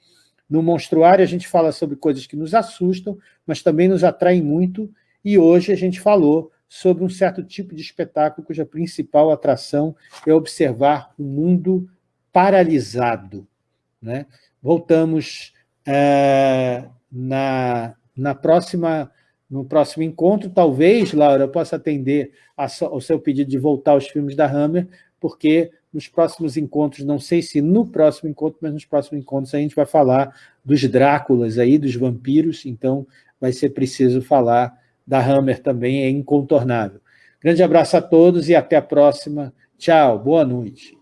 No Monstruário a gente fala sobre coisas que nos assustam, mas também nos atraem muito, e hoje a gente falou sobre um certo tipo de espetáculo cuja principal atração é observar o mundo paralisado. Né? Voltamos é, na, na próxima no próximo encontro. Talvez, Laura, eu possa atender ao seu pedido de voltar aos filmes da Hammer, porque nos próximos encontros, não sei se no próximo encontro, mas nos próximos encontros a gente vai falar dos Dráculas aí, dos vampiros, então vai ser preciso falar da Hammer também, é incontornável. Grande abraço a todos e até a próxima. Tchau, boa noite.